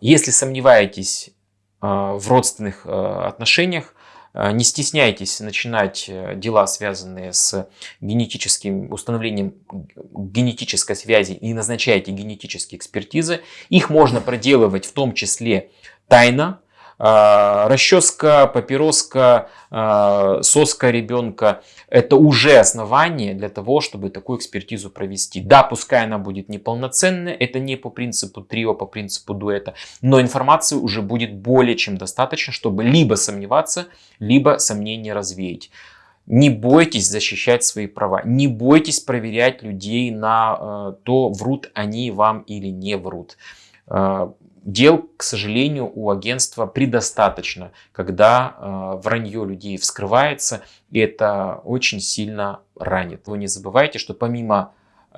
Если сомневаетесь в родственных отношениях, не стесняйтесь начинать дела, связанные с генетическим установлением генетической связи и назначайте генетические экспертизы. Их можно проделывать в том числе тайно, а, расческа, папироска, а, соска ребенка – это уже основание для того, чтобы такую экспертизу провести. Да, пускай она будет неполноценная, это не по принципу трио, по принципу дуэта, но информации уже будет более чем достаточно, чтобы либо сомневаться, либо сомнения развеять. Не бойтесь защищать свои права, не бойтесь проверять людей на э, то, врут они вам или не врут. Э, Дел, к сожалению, у агентства предостаточно, когда э, вранье людей вскрывается, и это очень сильно ранит. Вы не забывайте, что помимо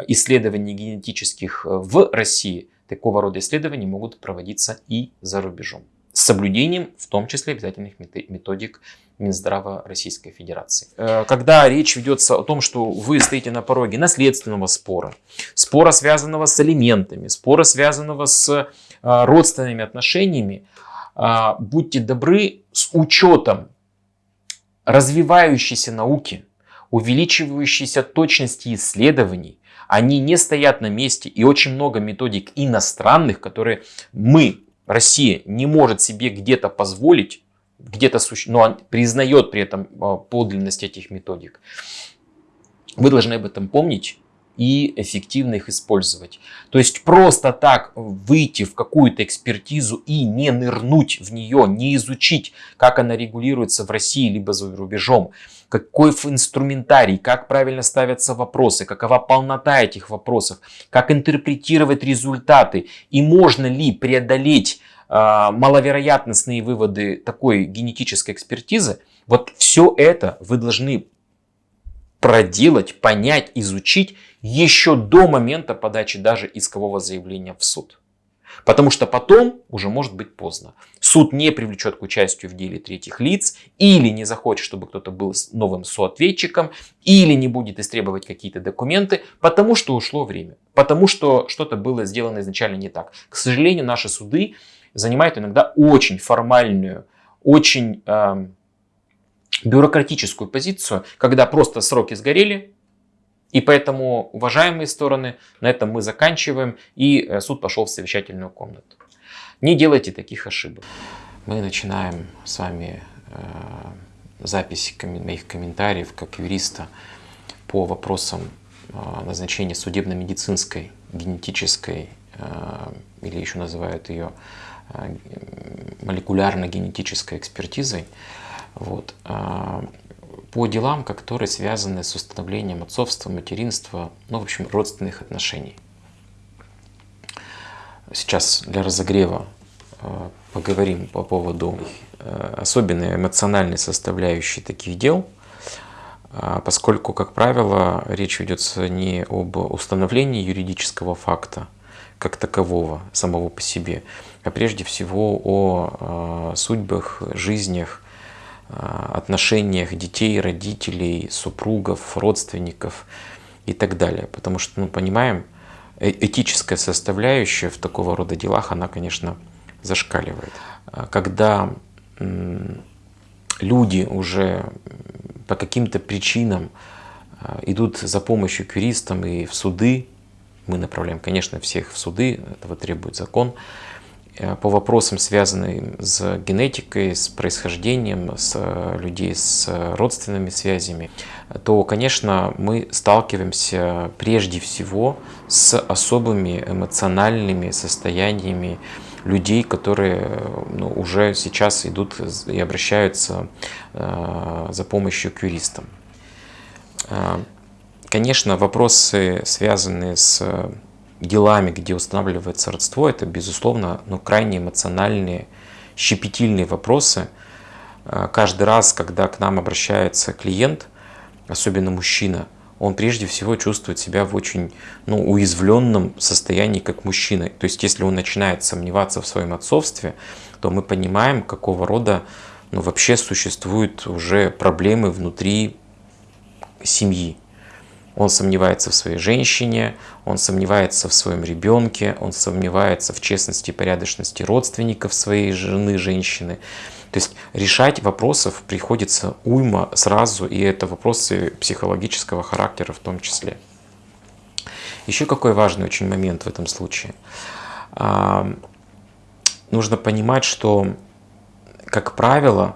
исследований генетических э, в России, такого рода исследования могут проводиться и за рубежом. С соблюдением, в том числе, обязательных методик Минздрава Российской Федерации. Э, когда речь ведется о том, что вы стоите на пороге наследственного спора, спора, связанного с алиментами, спора, связанного с родственными отношениями, а, будьте добры, с учетом развивающейся науки, увеличивающейся точности исследований, они не стоят на месте и очень много методик иностранных, которые мы, Россия, не может себе где-то позволить, где-то, но признает при этом а, подлинность этих методик. Вы должны об этом помнить и эффективно их использовать. То есть просто так выйти в какую-то экспертизу и не нырнуть в нее, не изучить, как она регулируется в России либо за рубежом, какой инструментарий, как правильно ставятся вопросы, какова полнота этих вопросов, как интерпретировать результаты и можно ли преодолеть э, маловероятностные выводы такой генетической экспертизы, вот все это вы должны проделать, понять, изучить еще до момента подачи даже искового заявления в суд. Потому что потом уже может быть поздно. Суд не привлечет к участию в деле третьих лиц, или не захочет, чтобы кто-то был новым соответчиком, или не будет истребовать какие-то документы, потому что ушло время, потому что что-то было сделано изначально не так. К сожалению, наши суды занимают иногда очень формальную, очень э, бюрократическую позицию, когда просто сроки сгорели, и поэтому, уважаемые стороны, на этом мы заканчиваем, и э, суд пошел в совещательную комнату. Не делайте таких ошибок. Мы начинаем с вами э, запись моих комментариев как юриста по вопросам э, назначения судебно-медицинской, генетической, э, или еще называют ее э, молекулярно-генетической экспертизой. Вот. Э, по делам, которые связаны с установлением отцовства, материнства, ну, в общем, родственных отношений. Сейчас для разогрева э, поговорим по поводу э, особенной эмоциональной составляющей таких дел, э, поскольку, как правило, речь ведется не об установлении юридического факта, как такового, самого по себе, а прежде всего о судьбах, жизнях, а, отношениях детей, родителей, супругов, родственников и так далее. Потому что, ну, понимаем, э, этическая составляющая в такого рода делах, она, конечно, зашкаливает. А когда люди уже по каким-то причинам а, идут за помощью к юристам и в суды, мы направляем, конечно, всех в суды, этого требует закон, по вопросам, связанным с генетикой, с происхождением, с э, людей с родственными связями, то, конечно, мы сталкиваемся прежде всего с особыми эмоциональными состояниями людей, которые ну, уже сейчас идут и обращаются э, за помощью к юристам. Э, конечно, вопросы, связанные с делами, где устанавливается родство, это, безусловно, ну, крайне эмоциональные, щепетильные вопросы. А, каждый раз, когда к нам обращается клиент, особенно мужчина, он прежде всего чувствует себя в очень ну, уязвленном состоянии как мужчина. То есть, если он начинает сомневаться в своем отцовстве, то мы понимаем, какого рода ну, вообще существуют уже проблемы внутри семьи. Он сомневается в своей женщине, он сомневается в своем ребенке, он сомневается в честности и порядочности родственников своей жены, женщины. То есть решать вопросов приходится уйма сразу, и это вопросы психологического характера в том числе. Еще какой важный очень момент в этом случае. А, нужно понимать, что, как правило,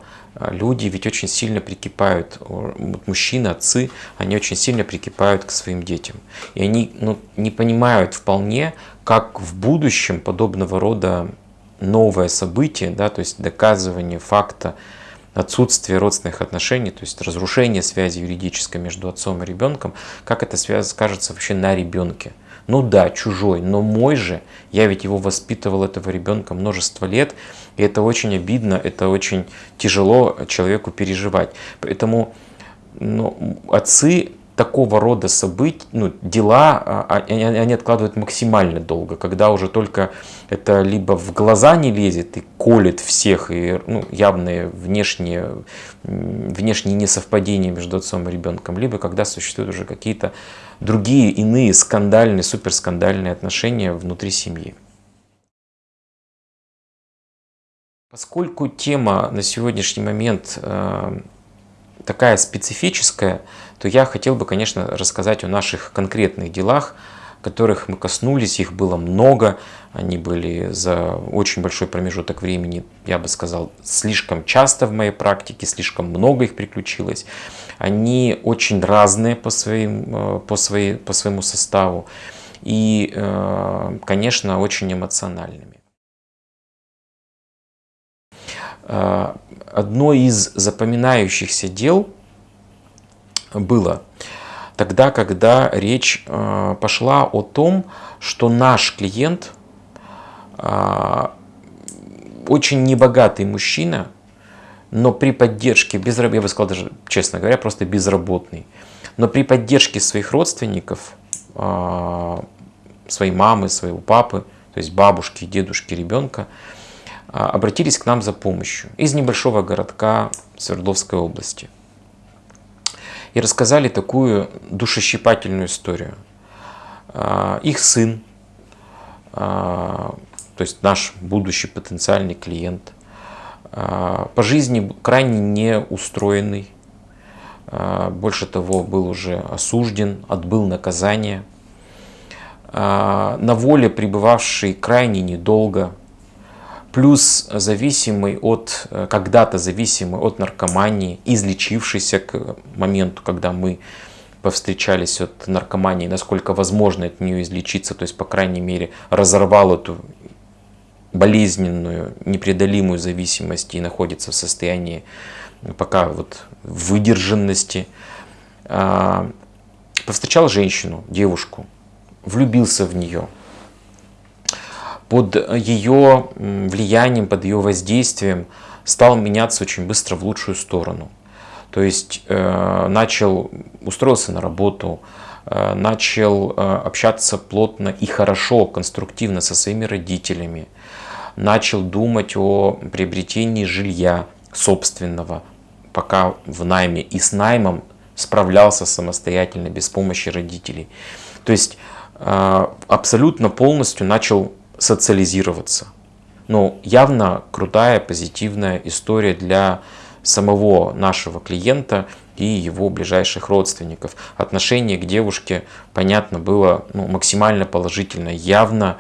люди ведь очень сильно прикипают, мужчины, отцы, они очень сильно прикипают к своим детям. И они ну, не понимают вполне, как в будущем подобного рода новое событие, да, то есть доказывание факта отсутствия родственных отношений, то есть разрушение связи юридической между отцом и ребенком, как это связь скажется вообще на ребенке. Ну да, чужой, но мой же, я ведь его воспитывал, этого ребенка, множество лет, и это очень обидно, это очень тяжело человеку переживать. Поэтому ну, отцы такого рода событий, ну, дела, а, а, они, откладывают максимально долго, когда уже только это либо в глаза не лезет и колет всех, и ну, явные внешние, внешние несовпадения между отцом и ребенком, либо когда существуют уже какие-то другие иные скандальные, суперскандальные отношения внутри семьи. Поскольку тема на сегодняшний момент э, такая специфическая, то я хотел бы, конечно, рассказать о наших конкретных делах, которых мы коснулись, их было много, они были за очень большой промежуток времени, я бы сказал, слишком часто в моей практике, слишком много их приключилось. Они очень разные по, своим, э, по, своей, по своему составу и, э, конечно, очень эмоциональными. Одно из запоминающихся дел было тогда, когда речь пошла о том, что наш клиент, очень небогатый мужчина, но при поддержке, без, я бы сказал даже, честно говоря, просто безработный, но при поддержке своих родственников, своей мамы, своего папы, то есть бабушки, дедушки, ребенка, обратились к нам за помощью из небольшого городка Свердловской области. И рассказали такую душещипательную историю. А, их сын, то есть наш будущий потенциальный клиент – а, по жизни крайне неустроенный, а, больше того, был уже осужден, отбыл наказание, а, на воле пребывавший крайне недолго, плюс зависимый от, когда-то зависимый от наркомании, излечившийся к моменту, когда мы повстречались от наркомании, насколько возможно от нее излечиться, то есть, по крайней мере, разорвал эту болезненную, непреодолимую зависимость и находится в состоянии пока вот выдержанности. А, повстречал женщину, девушку, влюбился в нее. Под ее влиянием, под ее воздействием стал меняться очень быстро в лучшую сторону. То есть э, начал, устроился на работу, э, начал э, общаться плотно и хорошо, конструктивно со своими родителями, начал думать о приобретении жилья собственного, пока в найме, и с наймом справлялся самостоятельно, без помощи родителей. То есть абсолютно полностью начал социализироваться. Но явно крутая, позитивная история для самого нашего клиента и его ближайших родственников. Отношение к девушке, понятно, было ну, максимально положительное, явно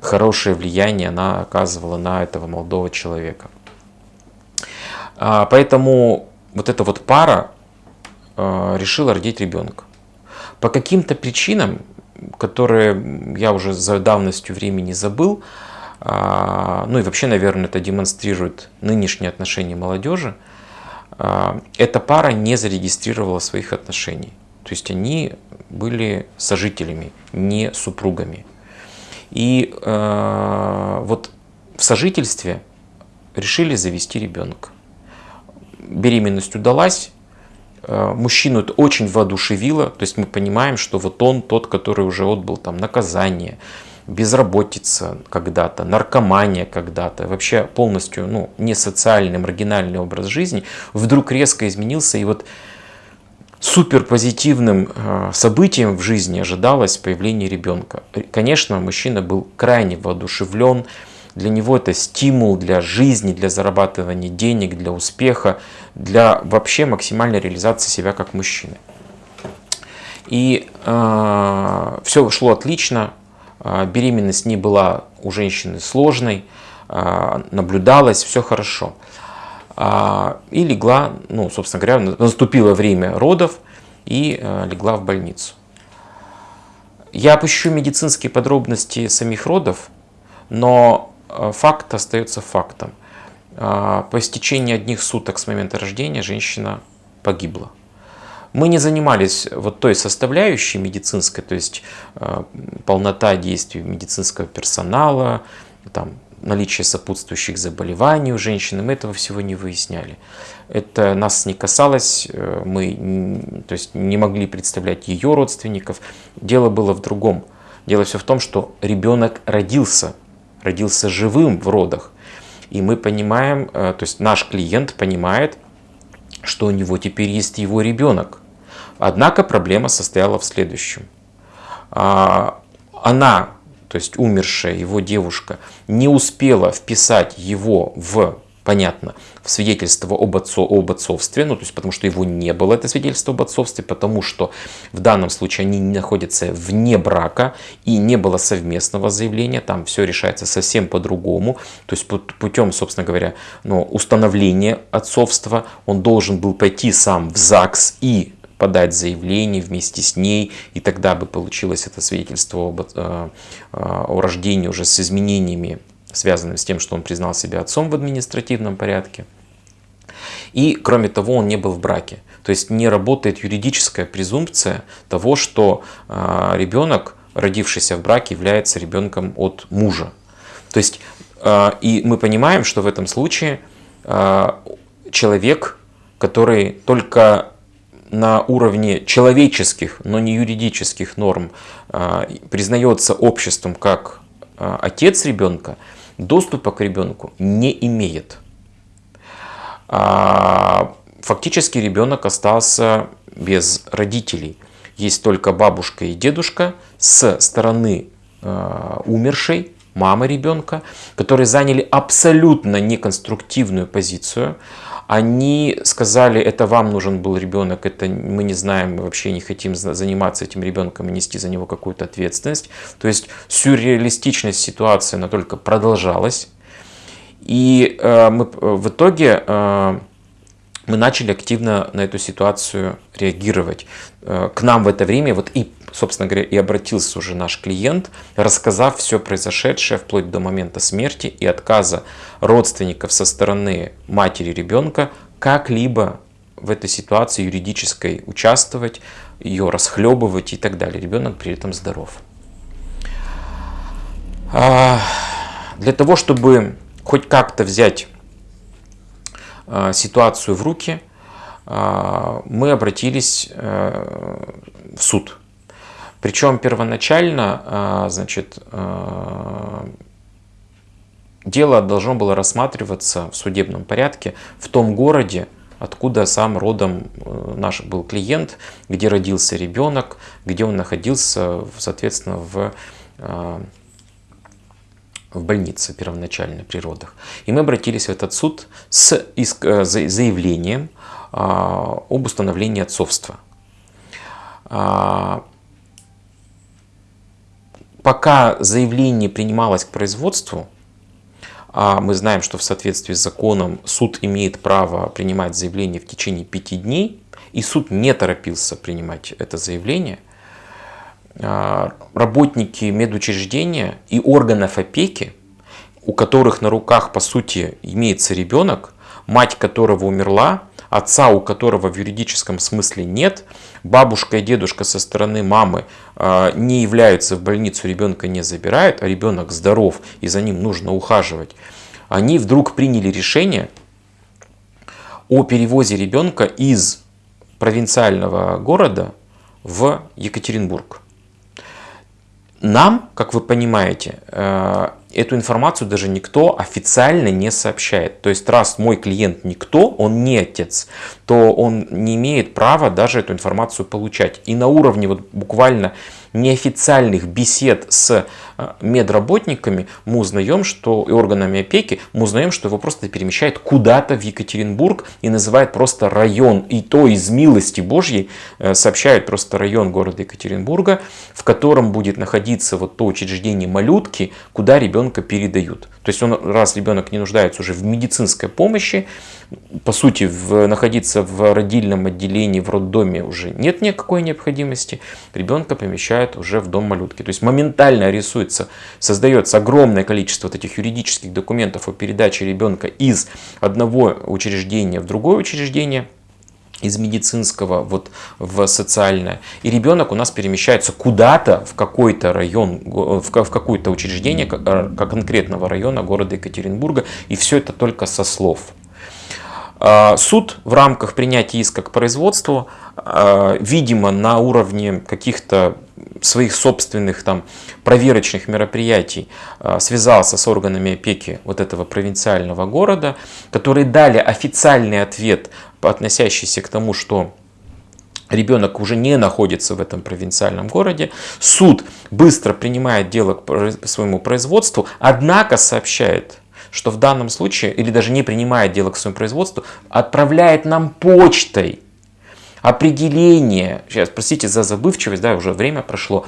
хорошее влияние она оказывала на этого молодого человека. А, поэтому вот эта вот пара а, решила родить ребенка. По каким-то причинам, которые я уже за давностью времени забыл, а, ну и вообще, наверное, это демонстрирует нынешние отношения молодежи, эта пара не зарегистрировала своих отношений. То есть они были сожителями, не супругами. И э, вот в сожительстве решили завести ребенка. Беременность удалась, мужчину это очень воодушевило, то есть мы понимаем, что вот он тот, который уже отбыл там наказание, безработица когда-то, наркомания когда-то, вообще полностью ну, не социальный, маргинальный образ жизни, вдруг резко изменился. И вот супер позитивным э, событием в жизни ожидалось появление ребенка. Конечно, мужчина был крайне воодушевлен, для него это стимул для жизни, для зарабатывания денег, для успеха, для вообще максимальной реализации себя как мужчины. И э, все шло отлично, э, беременность не была у женщины сложной, э, наблюдалось, все хорошо. А, и легла, ну, собственно говоря, наступило время родов и э, легла в больницу. Я опущу медицинские подробности самих родов, но э, факт остается фактом. А, по истечении одних суток с момента рождения женщина погибла. Мы не занимались вот той составляющей медицинской, то есть э, полнота действий медицинского персонала, там, наличие сопутствующих заболеваний у женщины, мы этого всего не выясняли. Это нас не касалось, э, мы то есть, не могли представлять ее родственников. Дело было в другом. Дело все в том, что ребенок родился, родился живым в родах. И мы понимаем, э, то есть наш клиент понимает, что у него теперь есть его ребенок. Однако проблема состояла в следующем. А, она то есть умершая его девушка, не успела вписать его в, понятно, в свидетельство об, отцо, об отцовстве, ну, то есть потому что его не было, это свидетельство об отцовстве, потому что в данном случае они находятся вне брака и не было совместного заявления, там все решается совсем по-другому, то есть путем, собственно говоря, ну, установления отцовства он должен был пойти сам в ЗАГС и подать заявление вместе с ней, и тогда бы получилось это свидетельство об, э, о рождении уже с изменениями, связанными с тем, что он признал себя отцом в административном порядке. И, кроме того, он не был в браке. То есть не работает юридическая презумпция того, что э, ребенок, родившийся в браке, является ребенком от мужа. То есть, э, и мы понимаем, что в этом случае человек, который только на уровне человеческих, но не юридических норм признается обществом как отец ребенка, доступа к ребенку не имеет. А, фактически ребенок остался без родителей. Есть только бабушка и дедушка с стороны умершей, мамы ребенка, которые заняли абсолютно неконструктивную позицию. Они сказали, это вам нужен был ребенок, это мы не знаем, мы вообще не хотим заниматься этим ребенком и нести за него какую-то ответственность. То есть сюрреалистичность ситуации, она только продолжалась. И э, мы, в итоге э, мы начали активно на эту ситуацию реагировать. Э, к нам в это время вот и собственно говоря, и обратился уже наш клиент, рассказав все произошедшее вплоть до момента смерти и отказа родственников со стороны матери ребенка как-либо в этой ситуации юридической участвовать, ее расхлебывать и так далее. Ребенок при этом здоров. А, для того, чтобы хоть как-то взять а, ситуацию в руки, а, мы обратились э, в суд. Причем первоначально, а, значит, а, дело должно было рассматриваться в судебном порядке в том городе, откуда сам родом э, наш был клиент, где родился ребенок, где он находился, соответственно, в, а, в больнице первоначально при родах. И мы обратились в этот суд с э, заявлением об установлении отцовства пока заявление принималось к производству, а мы знаем, что в соответствии с законом суд имеет право принимать заявление в течение пяти дней, и суд не торопился принимать это заявление, а, работники медучреждения и органов опеки, у которых на руках, по сути, имеется ребенок, мать которого умерла, отца у которого в юридическом смысле нет, бабушка и дедушка со стороны мамы а, не являются в больницу, ребенка не забирают, а ребенок здоров и за ним нужно ухаживать, они вдруг приняли решение о перевозе ребенка из провинциального города в Екатеринбург. Нам, как вы понимаете, э, эту информацию даже никто официально не сообщает. То есть раз мой клиент никто, он не отец, то он не имеет права даже эту информацию получать. И на уровне вот буквально неофициальных бесед с медработниками мы узнаем, что и органами опеки, мы узнаем, что его просто перемещает куда-то в Екатеринбург и называет просто район. И то из милости Божьей э, сообщает просто район города Екатеринбурга, в котором будет находиться вот то учреждение малютки, куда ребенка передают. То есть он, раз ребенок не нуждается уже в медицинской помощи, по сути, в, находиться в родильном отделении, в роддоме уже нет никакой необходимости, ребенка помещают уже в дом малютки. То есть моментально рисуется, создается огромное количество вот этих юридических документов о передаче ребенка из одного учреждения в другое учреждение, из медицинского вот в социальное. И ребенок у нас перемещается куда-то в какой-то район, в какое-то учреждение конкретного района города Екатеринбурга. И все это только со слов. А, суд в рамках принятия иска к производству, а, видимо, на уровне каких-то своих собственных там проверочных мероприятий а, связался с органами опеки вот этого провинциального города, которые дали официальный ответ, относящийся к тому, что ребенок уже не находится в этом провинциальном городе. Суд быстро принимает дело к своему производству, однако сообщает что в данном случае, или даже не принимает дело к своему производству, отправляет нам почтой определение, сейчас простите за забывчивость, да, уже время прошло,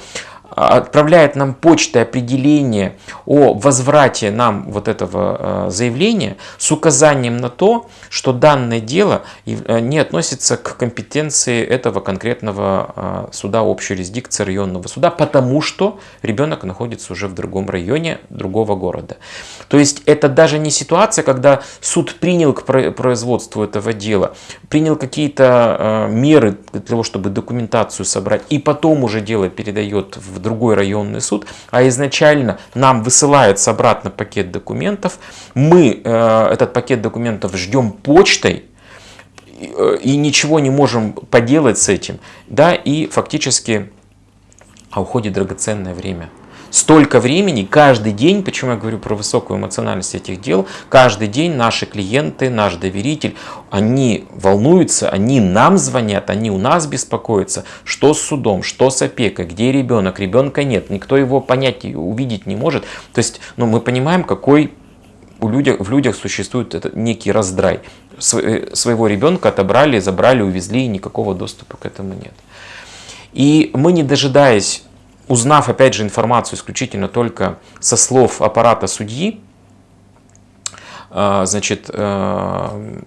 отправляет нам почтой определение о возврате нам вот этого э, заявления с указанием на то, что данное дело э, не относится к компетенции этого конкретного э, суда общей юрисдикции районного суда, потому что ребенок находится уже в другом районе другого города. То есть это даже не ситуация, когда суд принял к производству этого дела, принял какие-то меры для того, чтобы документацию собрать, и потом уже дело передает в другой районный суд, а изначально нам высылается обратно пакет документов, мы э, этот пакет документов ждем почтой, э, и ничего не можем поделать с этим, да, и фактически а уходит драгоценное время столько времени, каждый день, почему я говорю про высокую эмоциональность этих дел, каждый день наши клиенты, наш доверитель, они волнуются, они нам звонят, они у нас беспокоятся, что с судом, что с опекой, где ребенок, ребенка нет, никто его понять, увидеть не может. То есть ну, мы понимаем, какой у людях, в людях существует этот некий раздрай. Э, своего ребенка отобрали, забрали, увезли, и никакого доступа к этому нет. И мы, не дожидаясь узнав опять же информацию исключительно только со слов аппарата судьи, э, значит, э,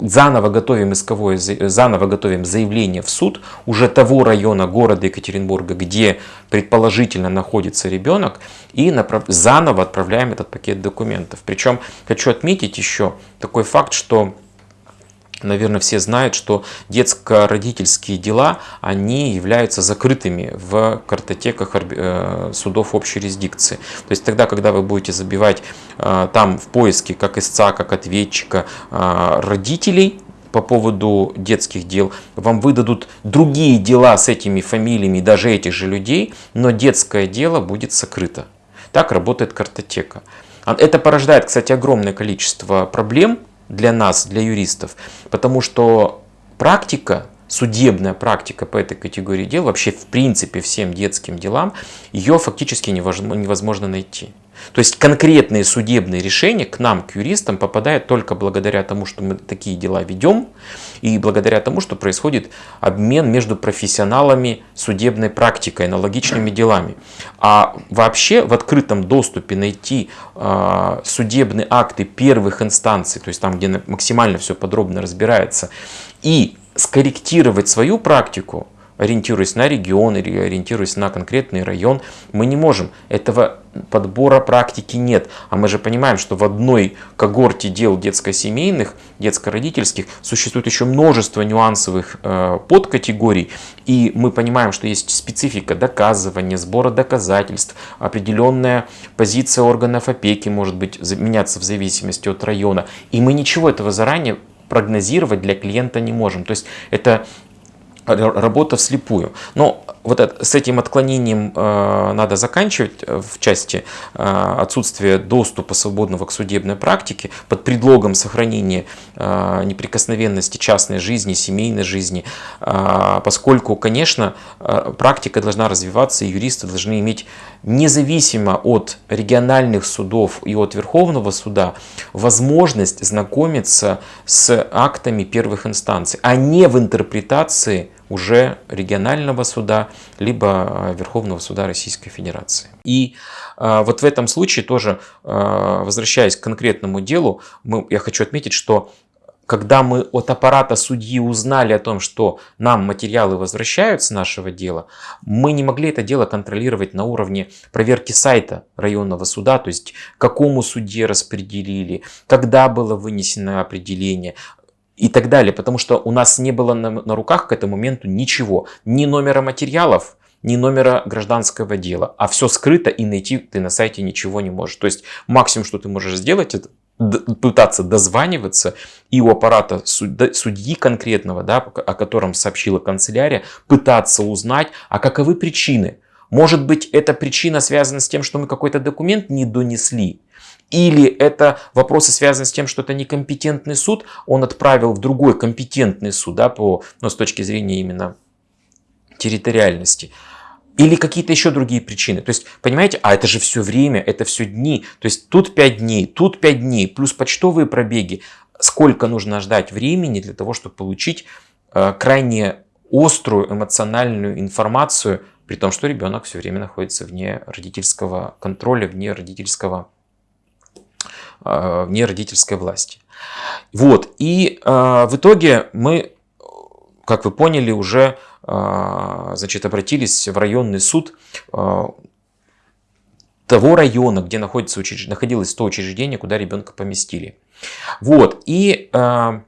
заново готовим исковое, заново готовим заявление в суд уже того района города Екатеринбурга, где предположительно находится ребенок, и направ... заново отправляем этот пакет документов. Причем хочу отметить еще такой факт, что Наверное, все знают, что детско-родительские дела, они являются закрытыми в картотеках э, судов общей юрисдикции. То есть тогда, когда вы будете забивать э, там в поиске как истца, как ответчика э, родителей, по поводу детских дел, вам выдадут другие дела с этими фамилиями даже этих же людей, но детское дело будет сокрыто. Так работает картотека. А это порождает, кстати, огромное количество проблем, для нас, для юристов, потому что практика, судебная практика по этой категории дел, вообще в принципе всем детским делам, ее фактически невозможно найти. То есть конкретные судебные решения к нам, к юристам, попадают только благодаря тому, что мы такие дела ведем, и благодаря тому, что происходит обмен между профессионалами судебной практикой, аналогичными делами. А вообще в открытом доступе найти э, судебные акты первых инстанций, то есть там, где максимально все подробно разбирается, и скорректировать свою практику, ориентируясь на регион или ориентируясь на конкретный район, мы не можем. Этого подбора практики нет. А мы же понимаем, что в одной когорте дел детско-семейных, детско-родительских существует еще множество нюансовых э, подкатегорий. И мы понимаем, что есть специфика доказывания, сбора доказательств, определенная позиция органов опеки может быть меняться в зависимости от района. И мы ничего этого заранее прогнозировать для клиента не можем. То есть это работа вслепую. Но вот это, с этим отклонением э, надо заканчивать в части э, отсутствия доступа свободного к судебной практике под предлогом сохранения э, неприкосновенности частной жизни, семейной жизни, э, поскольку, конечно, э, практика должна развиваться, и юристы должны иметь независимо от региональных судов и от Верховного суда возможность знакомиться с актами первых инстанций, а не в интерпретации уже регионального суда, либо а, Верховного суда Российской Федерации. И э, вот в этом случае тоже, э, возвращаясь к конкретному делу, мы, я хочу отметить, что когда мы от аппарата судьи узнали о том, что нам материалы возвращают с нашего дела, мы не могли это дело контролировать на уровне проверки сайта районного суда, то есть какому судье распределили, когда было вынесено определение, и так далее, потому что у нас не было на, на руках к этому моменту ничего, ни номера материалов, ни номера гражданского дела, а все скрыто и найти ты на сайте ничего не можешь. То есть максимум, что ты можешь сделать, это пытаться дозваниваться и у аппарата судьи конкретного, да, о котором сообщила канцелярия, пытаться узнать, а каковы причины. Может быть, эта причина связана с тем, что мы какой-то документ не донесли, или это вопросы связаны с тем, что это некомпетентный суд, он отправил в другой компетентный суд, да, по, ну, с точки зрения именно территориальности. Или какие-то еще другие причины. То есть, понимаете, а это же все время, это все дни. То есть, тут 5 дней, тут 5 дней, плюс почтовые пробеги. Сколько нужно ждать времени для того, чтобы получить э, крайне острую эмоциональную информацию, при том, что ребенок все время находится вне родительского контроля, вне родительского вне родительской власти. Вот, и э, в итоге мы, как вы поняли, уже э, значит, обратились в районный суд того района, где находится учреж... находилось то учреждение, куда ребенка поместили. Вот, и в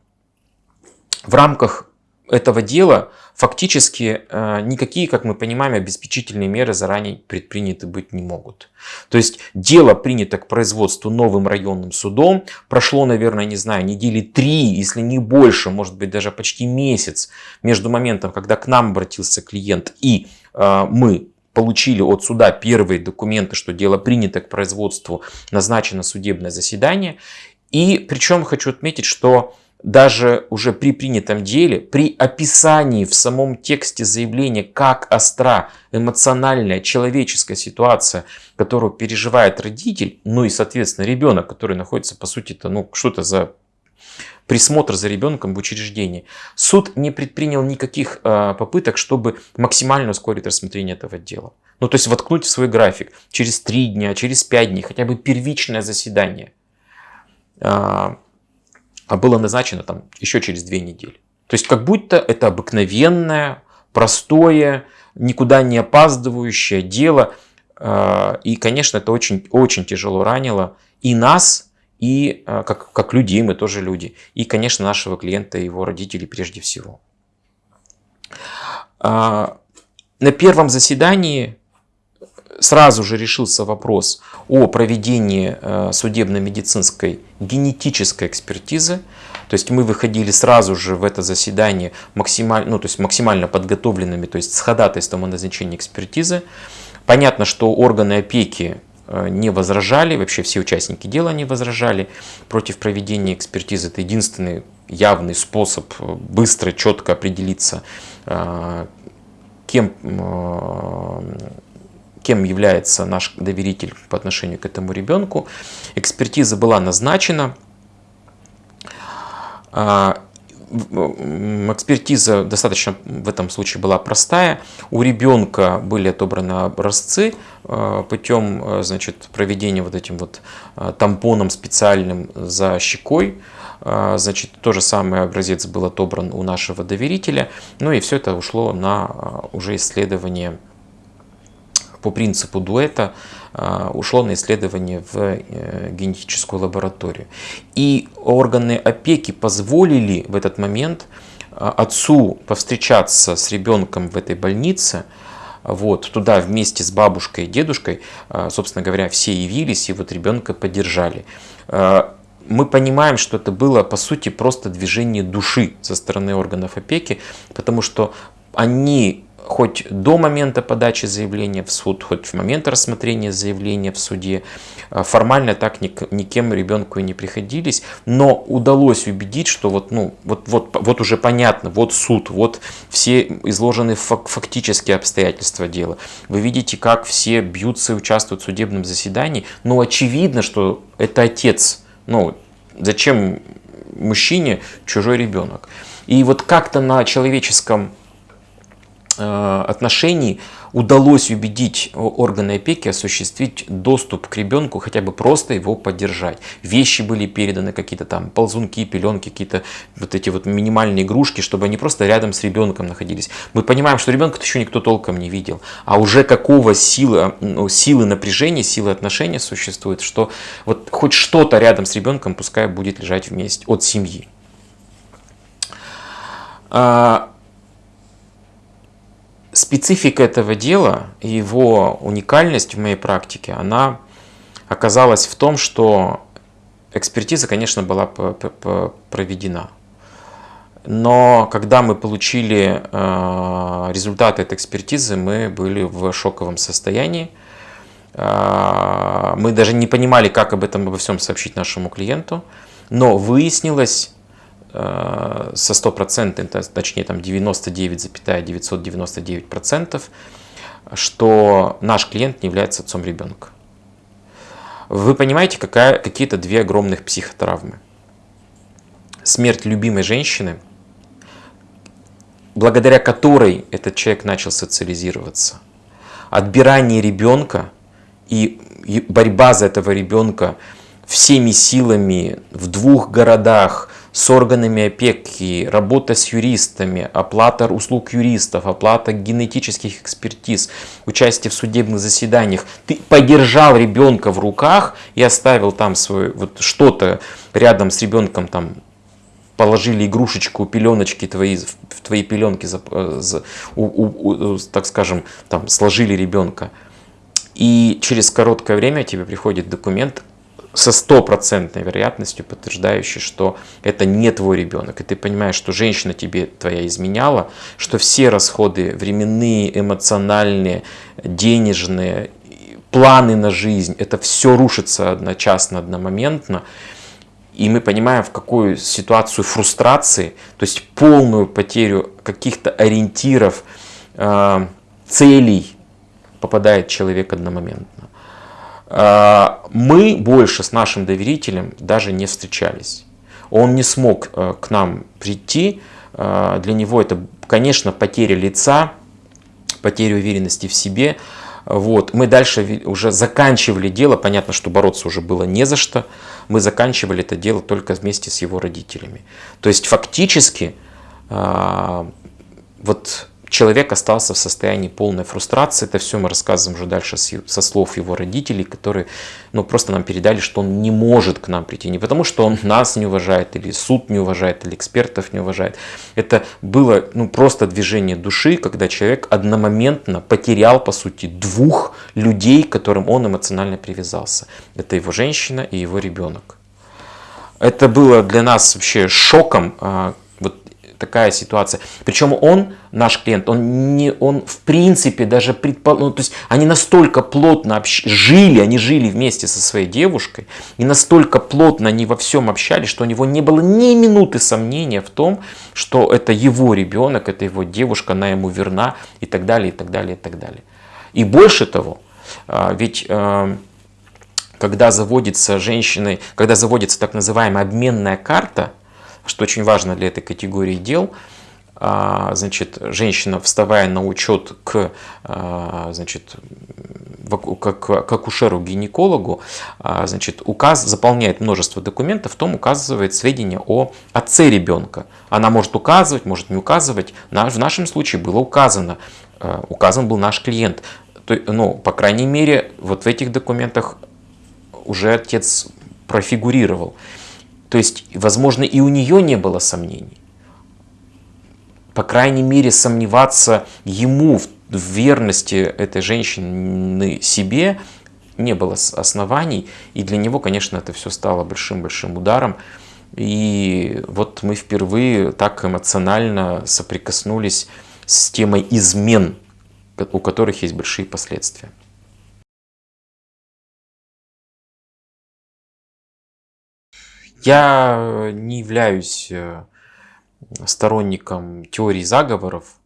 рамках этого дела фактически э, никакие, как мы понимаем, обеспечительные меры заранее предприняты быть не могут. То есть дело принято к производству новым районным судом. Прошло, наверное, не знаю, недели три, если не больше, может быть даже почти месяц между моментом, когда к нам обратился клиент и э, мы получили от суда первые документы, что дело принято к производству, назначено судебное заседание. И причем хочу отметить, что даже уже при принятом деле, при описании в самом тексте заявления, как остра эмоциональная человеческая ситуация, которую переживает родитель, ну и, соответственно, ребенок, который находится, по сути, то ну, что-то за присмотр за ребенком в учреждении. Суд не предпринял никаких э, попыток, чтобы максимально ускорить рассмотрение этого дела. Ну, то есть воткнуть в свой график через 3 дня, через 5 дней, хотя бы первичное заседание. А, а было назначено там еще через две недели. То есть как будто это обыкновенное, простое, никуда не опаздывающее дело. А, и, конечно, это очень, очень тяжело ранило и нас, и а, как, как людей, мы тоже люди. И, конечно, нашего клиента и его родителей прежде всего. А, на первом заседании сразу же решился вопрос о проведении э, судебно-медицинской генетической экспертизы. То есть мы выходили сразу же в это заседание максимально, ну, то есть максимально подготовленными, то есть с ходатайством о назначении экспертизы. Понятно, что органы опеки э, не возражали, вообще все участники дела не возражали против проведения экспертизы. Это единственный явный способ э, быстро, четко определиться, кем кем является наш доверитель по отношению к этому ребенку. Экспертиза была назначена. А, экспертиза достаточно в этом случае была простая. У ребенка были отобраны образцы а, путем а, значит, проведения вот этим вот тампоном специальным за щекой. Значит, то же самое образец был отобран у нашего доверителя. Ну и все это ушло на уже исследование по принципу дуэта а, ушло на исследование в э, генетическую лабораторию. И органы опеки позволили в этот момент а, отцу повстречаться с ребенком в этой больнице, вот, туда вместе с бабушкой и дедушкой, а, собственно говоря, все явились и вот ребенка поддержали. Мы понимаем, что это было по сути просто движение души со стороны органов опеки, потому что они хоть до момента подачи заявления в суд, хоть в момент рассмотрения заявления в суде. Э, формально так никем ребенку и не приходились, но удалось убедить, что вот, ну, вот, вот, вот уже понятно, вот суд, вот все изложены фактические обстоятельства дела. Вы видите, как все бьются и участвуют в судебном заседании, но очевидно, что это отец. Ну, зачем мужчине чужой ребенок? И вот как-то на человеческом э, отношении удалось убедить органы опеки осуществить доступ к ребенку, хотя бы просто его поддержать. Вещи были переданы, какие-то там ползунки, пеленки, какие-то вот эти вот минимальные игрушки, чтобы они просто рядом с ребенком находились. Мы понимаем, что ребенка еще никто толком не видел, а уже какого силы, ну, силы напряжения, силы отношения существует, что вот хоть что-то рядом с ребенком пускай будет лежать вместе от семьи. Специфика этого дела и его уникальность в моей практике, она оказалась в том, что экспертиза, конечно, была проведена. Но когда мы получили э, результаты этой экспертизы, мы были в шоковом состоянии. Э, мы даже не понимали, как об этом обо всем сообщить нашему клиенту. Но выяснилось, со стопроцентным, точнее там 99,999%, процентов, что наш клиент не является отцом ребенка. Вы понимаете, какая, какие-то две огромных психотравмы. Смерть любимой женщины, благодаря которой этот человек начал социализироваться. Отбирание ребенка и борьба за этого ребенка всеми силами в двух городах, с органами опеки, работа с юристами, оплата услуг юристов, оплата генетических экспертиз, участие в судебных заседаниях. Ты подержал ребенка в руках и оставил там свой, вот что-то рядом с ребенком, там положили игрушечку, пеленочки твои, в твои пеленки, э, у, у, у, так скажем, там сложили ребенка. И через короткое время тебе приходит документ со стопроцентной вероятностью подтверждающий, что это не твой ребенок. И ты понимаешь, что женщина тебе твоя изменяла, что все расходы временные, эмоциональные, денежные, планы на жизнь, это все рушится одночасно, одномоментно. И мы понимаем, в какую ситуацию фрустрации, то есть полную потерю каких-то ориентиров, э, целей попадает человек одномоментно. А, мы больше с нашим доверителем даже не встречались. Он не смог э, к нам прийти. А, для него это, конечно, потеря лица, потеря уверенности в себе. Вот. Мы дальше уже заканчивали дело. Понятно, что бороться уже было не за что. Мы заканчивали это дело только вместе с его родителями. То есть фактически а, вот человек остался в состоянии полной фрустрации. Это все мы рассказываем уже дальше со слов его родителей, которые ну, просто нам передали, что он не может к нам прийти. Не потому, что он нас не уважает, или суд не уважает, или экспертов не уважает. Это было ну, просто движение души, когда человек одномоментно потерял, по сути, двух людей, к которым он эмоционально привязался. Это его женщина и его ребенок. Это было для нас вообще шоком, а, такая ситуация. Причем он, наш клиент, он, не, он в принципе даже предпол... ну, то есть они настолько плотно общ... жили, они жили вместе со своей девушкой, и настолько плотно они во всем общались, что у него не было ни минуты сомнения в том, что это его ребенок, это его девушка, она ему верна и так далее, и так далее, и так далее. И больше того, а, ведь а, когда заводится женщиной, когда заводится так называемая обменная карта, что очень важно для этой категории дел, а, значит, женщина, вставая на учет к, а, значит, как, к акушеру-гинекологу, а, значит, указ, заполняет множество документов, в том указывает сведения о отце ребенка. Она может указывать, может не указывать. В нашем случае было указано, указан был наш клиент. Ну, по крайней мере, вот в этих документах уже отец профигурировал. То есть, возможно, и у нее не было сомнений. По крайней мере, сомневаться ему в верности этой женщины себе не было оснований. И для него, конечно, это все стало большим-большим ударом. И вот мы впервые так эмоционально соприкоснулись с темой измен, у которых есть большие последствия. Я не являюсь э, сторонником теории заговоров,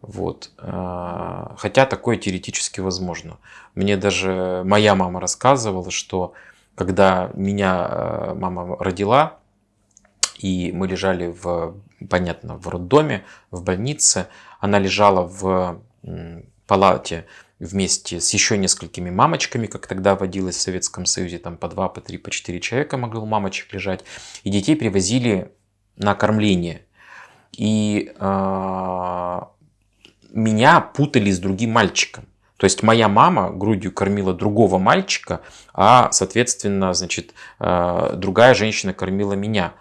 вот. Э, хотя такое теоретически возможно. Мне даже моя мама рассказывала, что когда меня э, мама родила, и мы лежали в, понятно, в роддоме, в больнице, она лежала в палате вместе с еще несколькими мамочками, как тогда водилось в Советском Союзе, там по два, по три, по четыре человека могло мамочек лежать, и детей привозили на кормление. И э, меня путали с другим мальчиком. То есть моя мама грудью кормила другого мальчика, а, соответственно, значит, э, другая женщина кормила меня.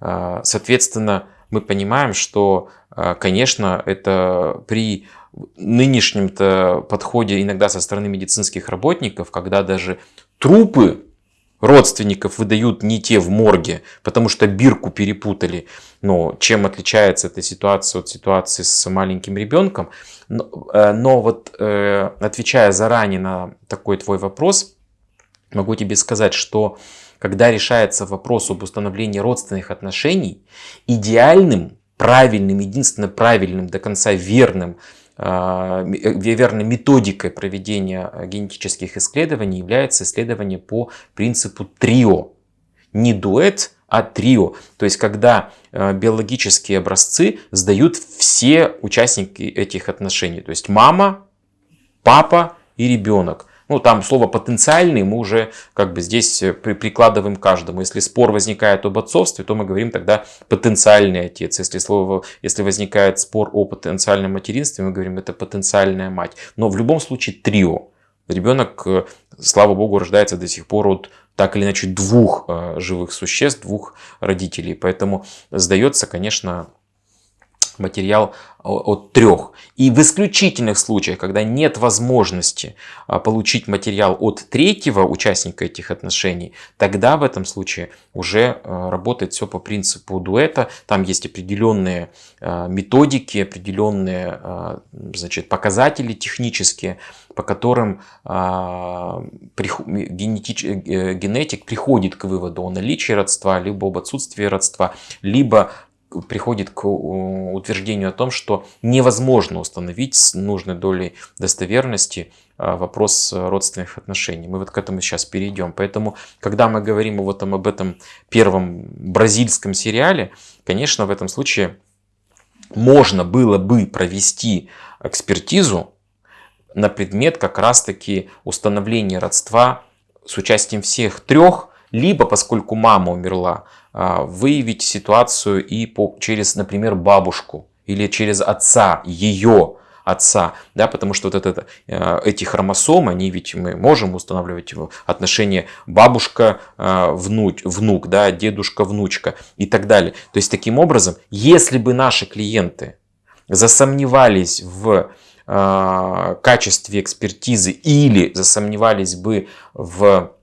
Э, соответственно, мы понимаем, что, конечно, это при нынешнем-то подходе иногда со стороны медицинских работников, когда даже трупы родственников выдают не те в морге, потому что бирку перепутали. Но чем отличается эта ситуация от ситуации с маленьким ребенком? Но, э, но вот э, отвечая заранее на такой твой вопрос, могу тебе сказать, что когда решается вопрос об установлении родственных отношений, идеальным, правильным, единственно правильным, до конца верным верной методикой проведения э, генетических исследований является исследование по принципу трио. Не дуэт, а трио. То есть, когда э, биологические образцы сдают все участники этих отношений. То есть, мама, папа и ребенок. Ну, там слово потенциальный мы уже как бы здесь э, прикладываем каждому. Если спор возникает об отцовстве, то мы говорим тогда потенциальный отец. Если, слово, если возникает спор о потенциальном материнстве, мы говорим это потенциальная мать. Но в любом случае трио. Ребенок, э, слава богу, рождается до сих пор от так или иначе двух э, живых существ, двух родителей. Поэтому сдается, конечно, материал от трех. И в исключительных случаях, когда нет возможности а, получить материал от третьего участника этих отношений, тогда в этом случае уже а, работает все по принципу дуэта. Там есть определенные а, методики, определенные значит, показатели технические, по которым э, генетик приходит к выводу о наличии родства, либо об отсутствии родства, либо приходит к утверждению о том, что невозможно установить с нужной долей достоверности а, вопрос родственных отношений. Мы вот к этому сейчас перейдем. Поэтому, когда мы говорим вот об этом первом бразильском сериале, конечно, в этом случае можно было бы провести экспертизу на предмет как раз-таки установления родства с участием всех трех, либо, поскольку мама умерла, выявить ситуацию и по, через, например, бабушку или через отца, ее отца, да, потому что вот это, э, эти хромосомы, они ведь мы можем устанавливать отношения бабушка, э, внук, внук, да, дедушка, внучка и так далее. То есть таким образом, если бы наши клиенты засомневались в э, качестве экспертизы или засомневались бы в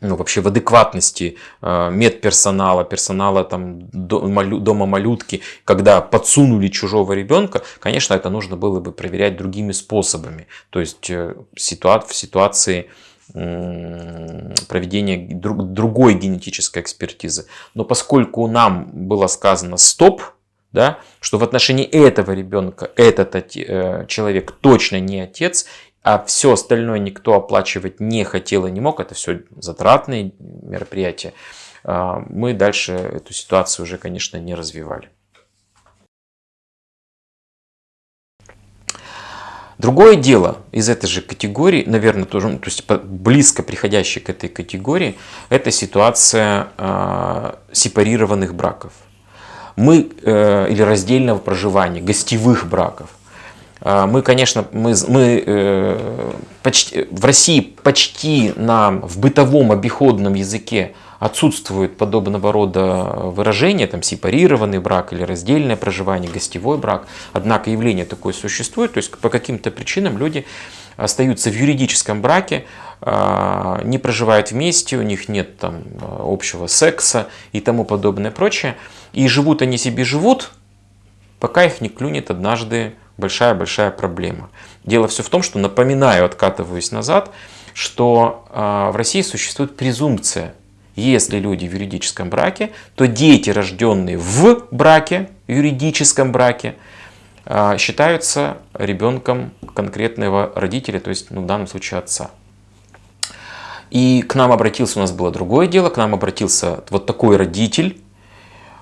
ну, вообще в адекватности э, медперсонала, персонала там, дома малютки, когда подсунули чужого ребенка, конечно, это нужно было бы проверять другими способами. То есть э, ситуа в ситуации проведения другой генетической экспертизы. Но поскольку нам было сказано стоп, да, что в отношении этого ребенка этот э, человек точно не отец, а все остальное никто оплачивать не хотел и не мог, это все затратные мероприятия, а, мы дальше эту ситуацию уже, конечно, не развивали. Другое дело из этой же категории, наверное, тоже, ну, то есть близко приходящей к этой категории, это ситуация э, сепарированных браков. Мы, э, или раздельного проживания, гостевых браков. А, мы, конечно, мы, мы э, почти, в России почти на, в бытовом обиходном языке отсутствует подобного рода выражения, там сепарированный брак или раздельное проживание, гостевой брак. Однако явление такое существует, то есть по каким-то причинам люди остаются в юридическом браке, а, не проживают вместе, у них нет там общего секса и тому подобное прочее. И живут они себе живут, пока их не клюнет однажды большая-большая проблема. Дело все в том, что, напоминаю, откатываюсь назад, что э, в России существует презумпция. Если люди в юридическом браке, то дети, рожденные в браке, юридическом браке, э, считаются ребенком конкретного родителя, то есть ну, в данном случае отца. И к нам обратился, у нас было другое дело, к нам обратился вот такой родитель, а,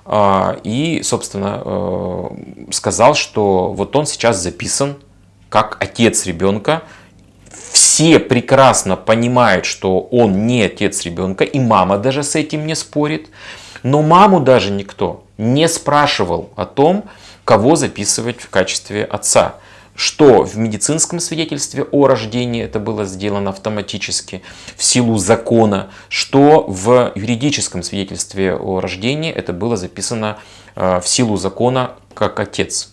и, собственно, э, сказал, что вот он сейчас записан как отец ребенка. Все прекрасно понимают, что он не отец ребенка, и мама даже с этим не спорит. Но маму даже никто не спрашивал о том, кого записывать в качестве отца что в медицинском свидетельстве о рождении это было сделано автоматически в силу закона, что в юридическом свидетельстве о рождении это было записано э, в силу закона как отец.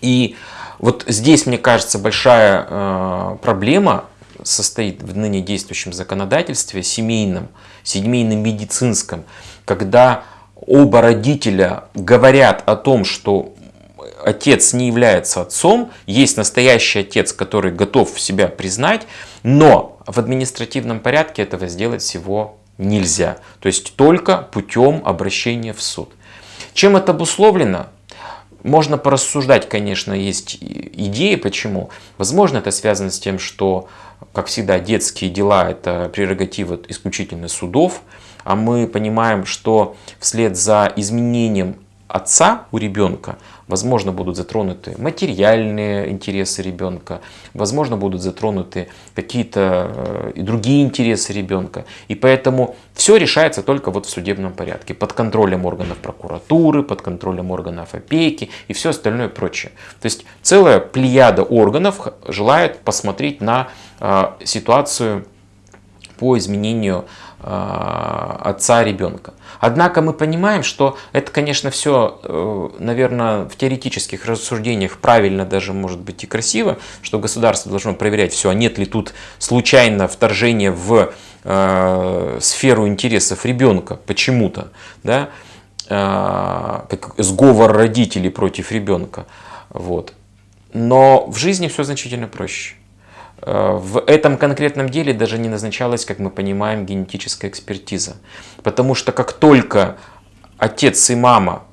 И вот здесь, мне кажется, большая э, проблема состоит в ныне действующем законодательстве семейном, семейном медицинском, когда оба родителя говорят о том, что отец не является отцом, есть настоящий отец, который готов себя признать, но в административном порядке этого сделать всего нельзя. То есть только путем обращения в суд. Чем это обусловлено? Можно порассуждать, конечно, есть идеи, почему. Возможно, это связано с тем, что, как всегда, детские дела – это прерогатива исключительно судов, а мы понимаем, что вслед за изменением отца у ребенка, возможно, будут затронуты материальные интересы ребенка, возможно, будут затронуты какие-то э, и другие интересы ребенка. И поэтому все решается только вот в судебном порядке, под контролем органов прокуратуры, под контролем органов опеки и все остальное прочее. То есть целая плеяда органов желает посмотреть на э, ситуацию по изменению отца ребенка. Однако мы понимаем, что это, конечно, все, э, наверное, в теоретических рассуждениях правильно даже может быть и красиво, что государство должно проверять все, а нет ли тут случайно вторжения в э, сферу интересов ребенка почему-то, да, э, как сговор родителей против ребенка. Вот. Но в жизни все значительно проще. Э, в этом конкретном деле даже не назначалась, как мы понимаем, генетическая экспертиза. Потому что как только отец и мама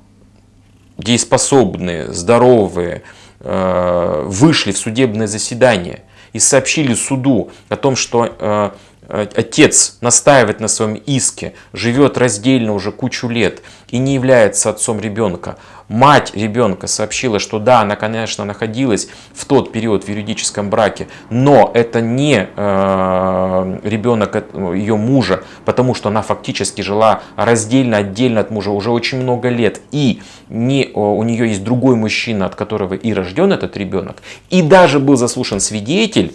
дееспособные, здоровые, э, вышли в судебное заседание и сообщили суду о том, что э, отец настаивает на своем иске, живет раздельно уже кучу лет и не является отцом ребенка, Мать ребенка сообщила, что да, она, конечно, находилась в тот период в юридическом браке, но это не э, ребенок ее мужа, потому что она фактически жила раздельно, отдельно от мужа уже очень много лет. И не, у нее есть другой мужчина, от которого и рожден этот ребенок. И даже был заслушан свидетель,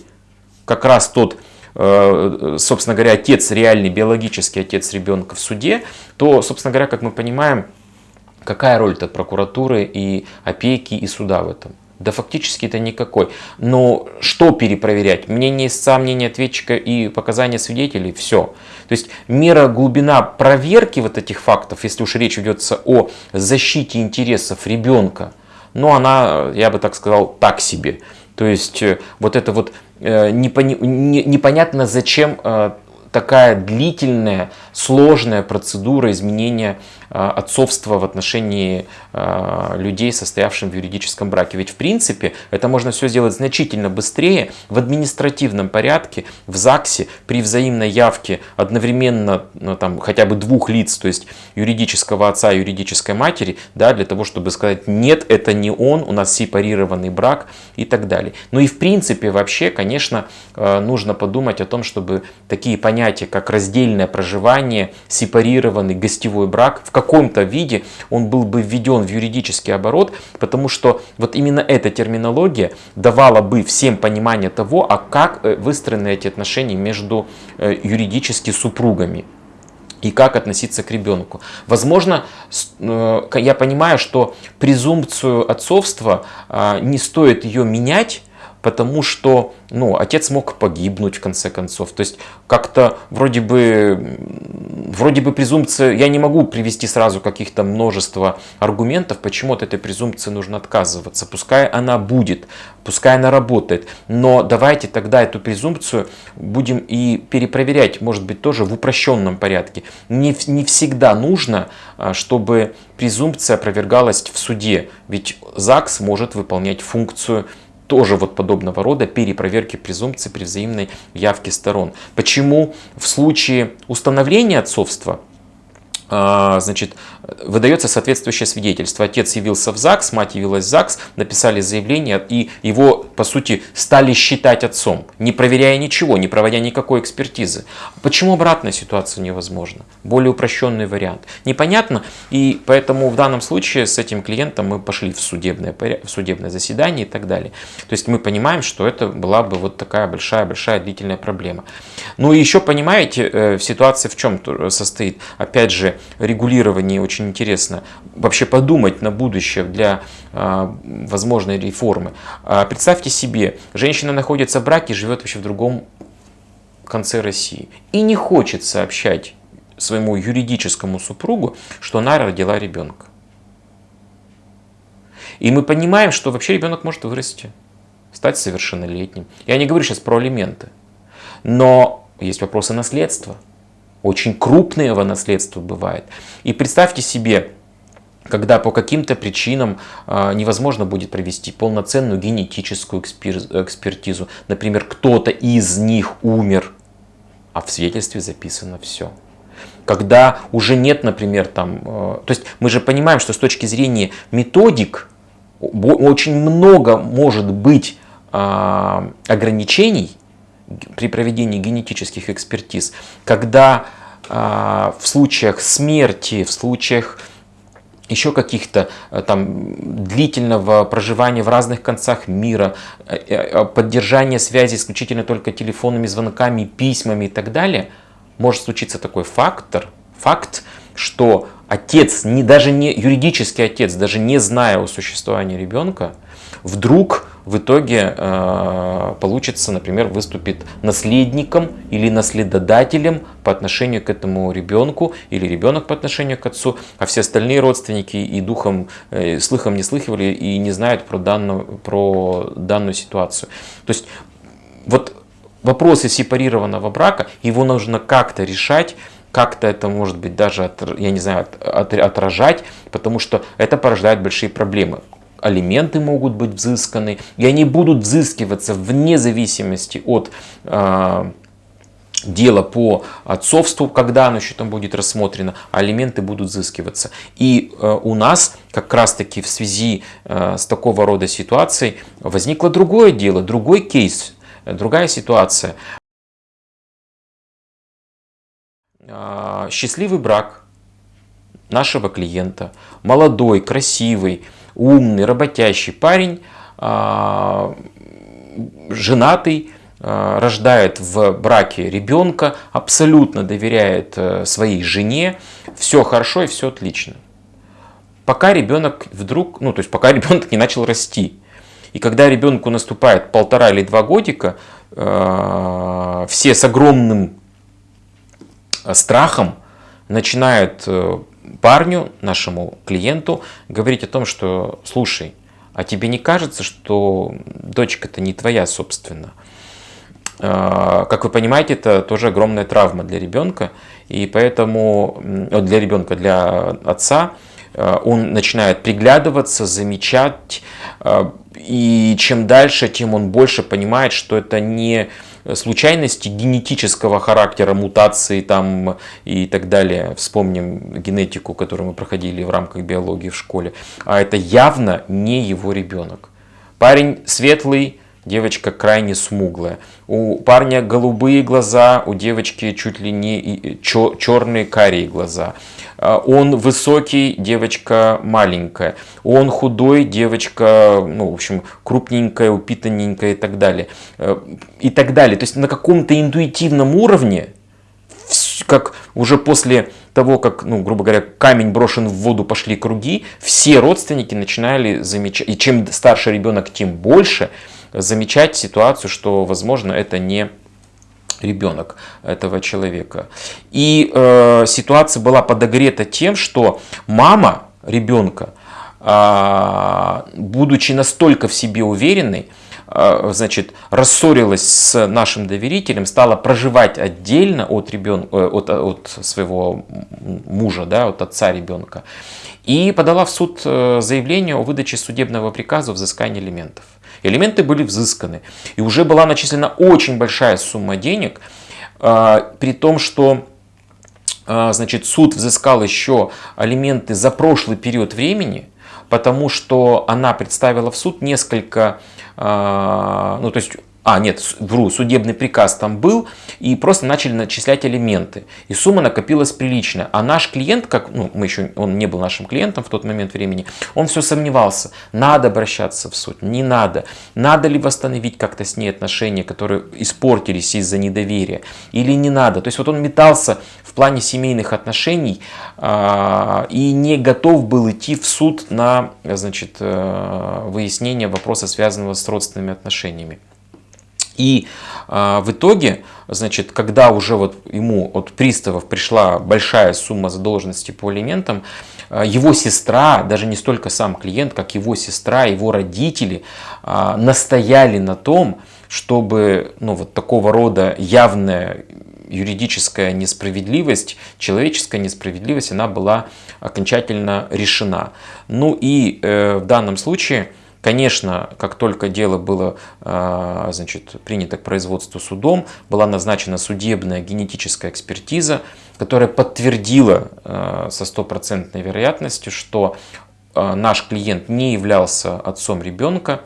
как раз тот э, собственно говоря, отец, реальный биологический отец ребенка в суде, то, собственно говоря, как мы понимаем, Какая роль-то прокуратуры и опеки и суда в этом? Да фактически это никакой. Но что перепроверять? Мнение истца, мнение ответчика и показания свидетелей – все. То есть мера, глубина проверки вот этих фактов, если уж речь ведется о защите интересов ребенка, но она, я бы так сказал, так себе. То есть э, вот это вот э, непонятно зачем э, такая длительная, сложная процедура изменения а, отцовства в отношении а, людей, состоявших в юридическом браке. Ведь в принципе это можно все сделать значительно быстрее в административном порядке, в ЗАГСе, при взаимной явке одновременно ну, там, хотя бы двух лиц, то есть юридического отца и юридической матери, да, для того, чтобы сказать, нет, это не он, у нас сепарированный брак и так далее. Ну и в принципе вообще, конечно, а, нужно подумать о том, чтобы такие понятия, как раздельное проживание, сепарированный гостевой брак, в каком-то виде он был бы введен в юридический оборот, потому что вот именно эта терминология давала бы всем понимание того, а как э, выстроены эти отношения между э, юридически супругами и как относиться к ребенку. Возможно, э, я понимаю, что презумпцию отцовства а, не стоит ее менять, потому что ну, отец мог погибнуть в конце концов. То есть как-то вроде бы вроде бы презумпция, я не могу привести сразу каких-то множество аргументов, почему от этой презумпции нужно отказываться. Пускай она будет, пускай она работает, но давайте тогда эту презумпцию будем и перепроверять, может быть, тоже в упрощенном порядке. Не, не всегда нужно, а, чтобы презумпция опровергалась в суде, ведь ЗАГС может выполнять функцию тоже вот подобного рода перепроверки презумпции при взаимной явке сторон. Почему в случае установления отцовства а, значит, выдается соответствующее свидетельство. Отец явился в ЗАГС, мать явилась в ЗАГС, написали заявление и его, по сути, стали считать отцом, не проверяя ничего, не проводя никакой экспертизы. Почему обратная ситуация невозможна? Более упрощенный вариант. Непонятно, и поэтому в данном случае с этим клиентом мы пошли в судебное, в судебное заседание и так далее. То есть мы понимаем, что это была бы вот такая большая-большая длительная проблема. Ну и еще понимаете, э, ситуация в чем состоит? Опять же, регулировании очень интересно вообще подумать на будущее для а, возможной реформы. А, представьте себе, женщина находится в браке, живет вообще в другом конце России и не хочет сообщать своему юридическому супругу, что она родила ребенка. И мы понимаем, что вообще ребенок может вырасти, стать совершеннолетним. Я не говорю сейчас про алименты, но есть вопросы наследства – очень крупного наследства бывает. И представьте себе, когда по каким-то причинам э, невозможно будет провести полноценную генетическую экспер, экспертизу. Например, кто-то из них умер, а в свидетельстве записано все. Когда уже нет, например, там... Э, то есть мы же понимаем, что с точки зрения методик очень много может быть э, ограничений, при проведении генетических экспертиз, когда а, в случаях смерти, в случаях еще каких-то э, там длительного проживания в разных концах мира, э, э, поддержания связи исключительно только телефонными звонками, письмами и так далее, может случиться такой фактор, факт, что отец, не, даже не юридический отец, даже не зная о существовании ребенка, вдруг в итоге э, получится, например, выступит наследником или наследодателем по отношению к этому ребенку или ребенок по отношению к отцу, а все остальные родственники и духом, э, слыхом не слыхивали и не знают про данную, про данную ситуацию. То есть вот вопросы сепарированного брака, его нужно как-то решать, как-то это может быть даже, я не знаю, отражать, потому что это порождает большие проблемы алименты могут быть взысканы, и они будут взыскиваться вне зависимости от э, дела по отцовству, когда оно еще там будет рассмотрено, а алименты будут взыскиваться. И э, у нас как раз таки в связи э, с такого рода ситуацией возникло другое дело, другой кейс, другая ситуация. Э, счастливый брак нашего клиента, молодой, красивый, умный, работящий парень, а, женатый, а, рождает в браке ребенка, абсолютно доверяет э, своей жене, все хорошо и все отлично. Пока ребенок вдруг, ну то есть пока ребенок не начал расти. И когда ребенку наступает полтора или два годика, э, все с огромным страхом начинают э, парню, нашему клиенту, говорить о том, что слушай, а тебе не кажется, что дочка-то не твоя, собственно? А, как вы понимаете, это тоже огромная травма для ребенка, и поэтому для ребенка, для отца, а, он начинает приглядываться, замечать, а, и чем дальше, тем он больше понимает, что это не случайности генетического характера, мутации там и так далее. Вспомним генетику, которую мы проходили в рамках биологии в школе. А это явно не его ребенок. Парень светлый, девочка крайне смуглая. У парня голубые глаза, у девочки чуть ли не черные карие глаза. А, он высокий, девочка маленькая. Он худой, девочка, ну, в общем, крупненькая, упитанненькая и так далее. Э, и так далее. То есть на каком-то интуитивном уровне, как уже после того, как, ну, грубо говоря, камень брошен в воду, пошли круги, все родственники начинали замечать, и чем старше ребенок, тем больше, замечать ситуацию, что, возможно, это не ребенок этого человека. И э, ситуация была подогрета тем, что мама ребенка, э, будучи настолько в себе уверенной, э, значит, рассорилась с нашим доверителем, стала проживать отдельно от, ребен... Э, от, от своего мужа, да, от отца ребенка, и подала в суд э, заявление о выдаче судебного приказа о взыскании элементов. Элементы были взысканы. И уже была начислена очень большая сумма денег, а, при том, что а, значит, суд взыскал еще алименты за прошлый период времени, потому что она представила в суд несколько, а, ну то есть а, нет, вру, судебный приказ там был, и просто начали начислять элементы. И сумма накопилась приличная. А наш клиент, как, ну, мы еще, он не был нашим клиентом в тот момент времени, он все сомневался, надо обращаться в суд, не надо. Надо ли восстановить как-то с ней отношения, которые испортились из-за недоверия, или не надо. То есть вот он метался в плане семейных отношений а, и не готов был идти в суд на значит, э, выяснение вопроса, связанного с родственными отношениями. И э, в итоге, значит, когда уже вот ему от приставов пришла большая сумма задолженности по алиментам, э, его сестра, даже не столько сам клиент, как его сестра, его родители э, настояли на том, чтобы ну, вот такого рода явная юридическая несправедливость, человеческая несправедливость, она была окончательно решена. Ну и э, в данном случае Конечно, как только дело было а, значит, принято к производству судом, была назначена судебная генетическая экспертиза, которая подтвердила а, со стопроцентной вероятностью, что а, наш клиент не являлся отцом ребенка.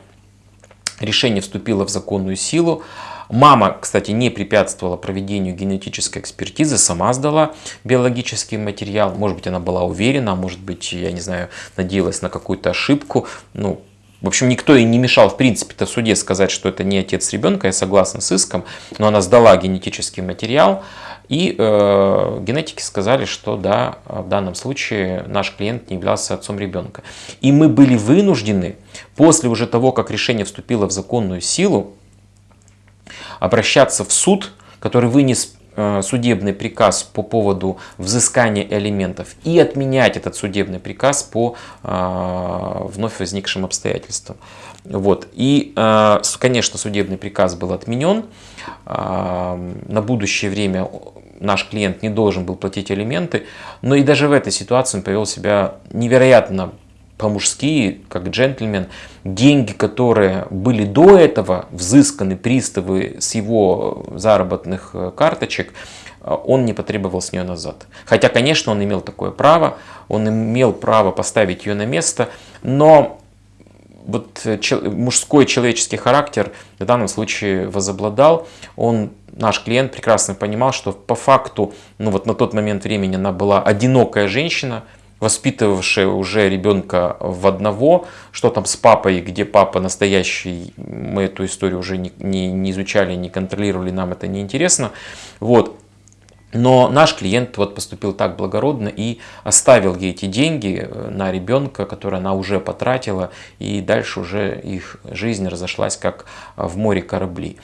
Решение вступило в законную силу. Мама, кстати, не препятствовала проведению генетической экспертизы, сама сдала биологический материал. Может быть, она была уверена, может быть, я не знаю, надеялась на какую-то ошибку. Ну, в общем, никто и не мешал, в принципе-то, в суде сказать, что это не отец ребенка, я согласен с иском, но она сдала генетический материал, и э, генетики сказали, что да, в данном случае наш клиент не являлся отцом ребенка. И мы были вынуждены, после уже того, как решение вступило в законную силу, обращаться в суд, который вынес судебный приказ по поводу взыскания элементов и отменять этот судебный приказ по э, вновь возникшим обстоятельствам. Вот. И, э, конечно, судебный приказ был отменен. На будущее время наш клиент не должен был платить элементы, но и даже в этой ситуации он повел себя невероятно по-мужски, как джентльмен, деньги, которые были до этого взысканы приставы с его заработных э, карточек, э, он не потребовал с нее назад. Хотя, конечно, он имел такое право, он имел право поставить ее на место, но вот э, мужской человеческий характер в данном случае возобладал. Он, наш клиент прекрасно понимал, что по факту, ну вот на тот момент времени она была одинокая женщина, воспитывавшая уже ребенка в одного, что там с папой, где папа настоящий, мы эту историю уже не, не, не изучали, не контролировали, нам это не интересно. Вот. Но наш клиент вот поступил так благородно и оставил ей эти деньги э, на ребенка, которые она уже потратила, и дальше уже их жизнь разошлась как в море корабли.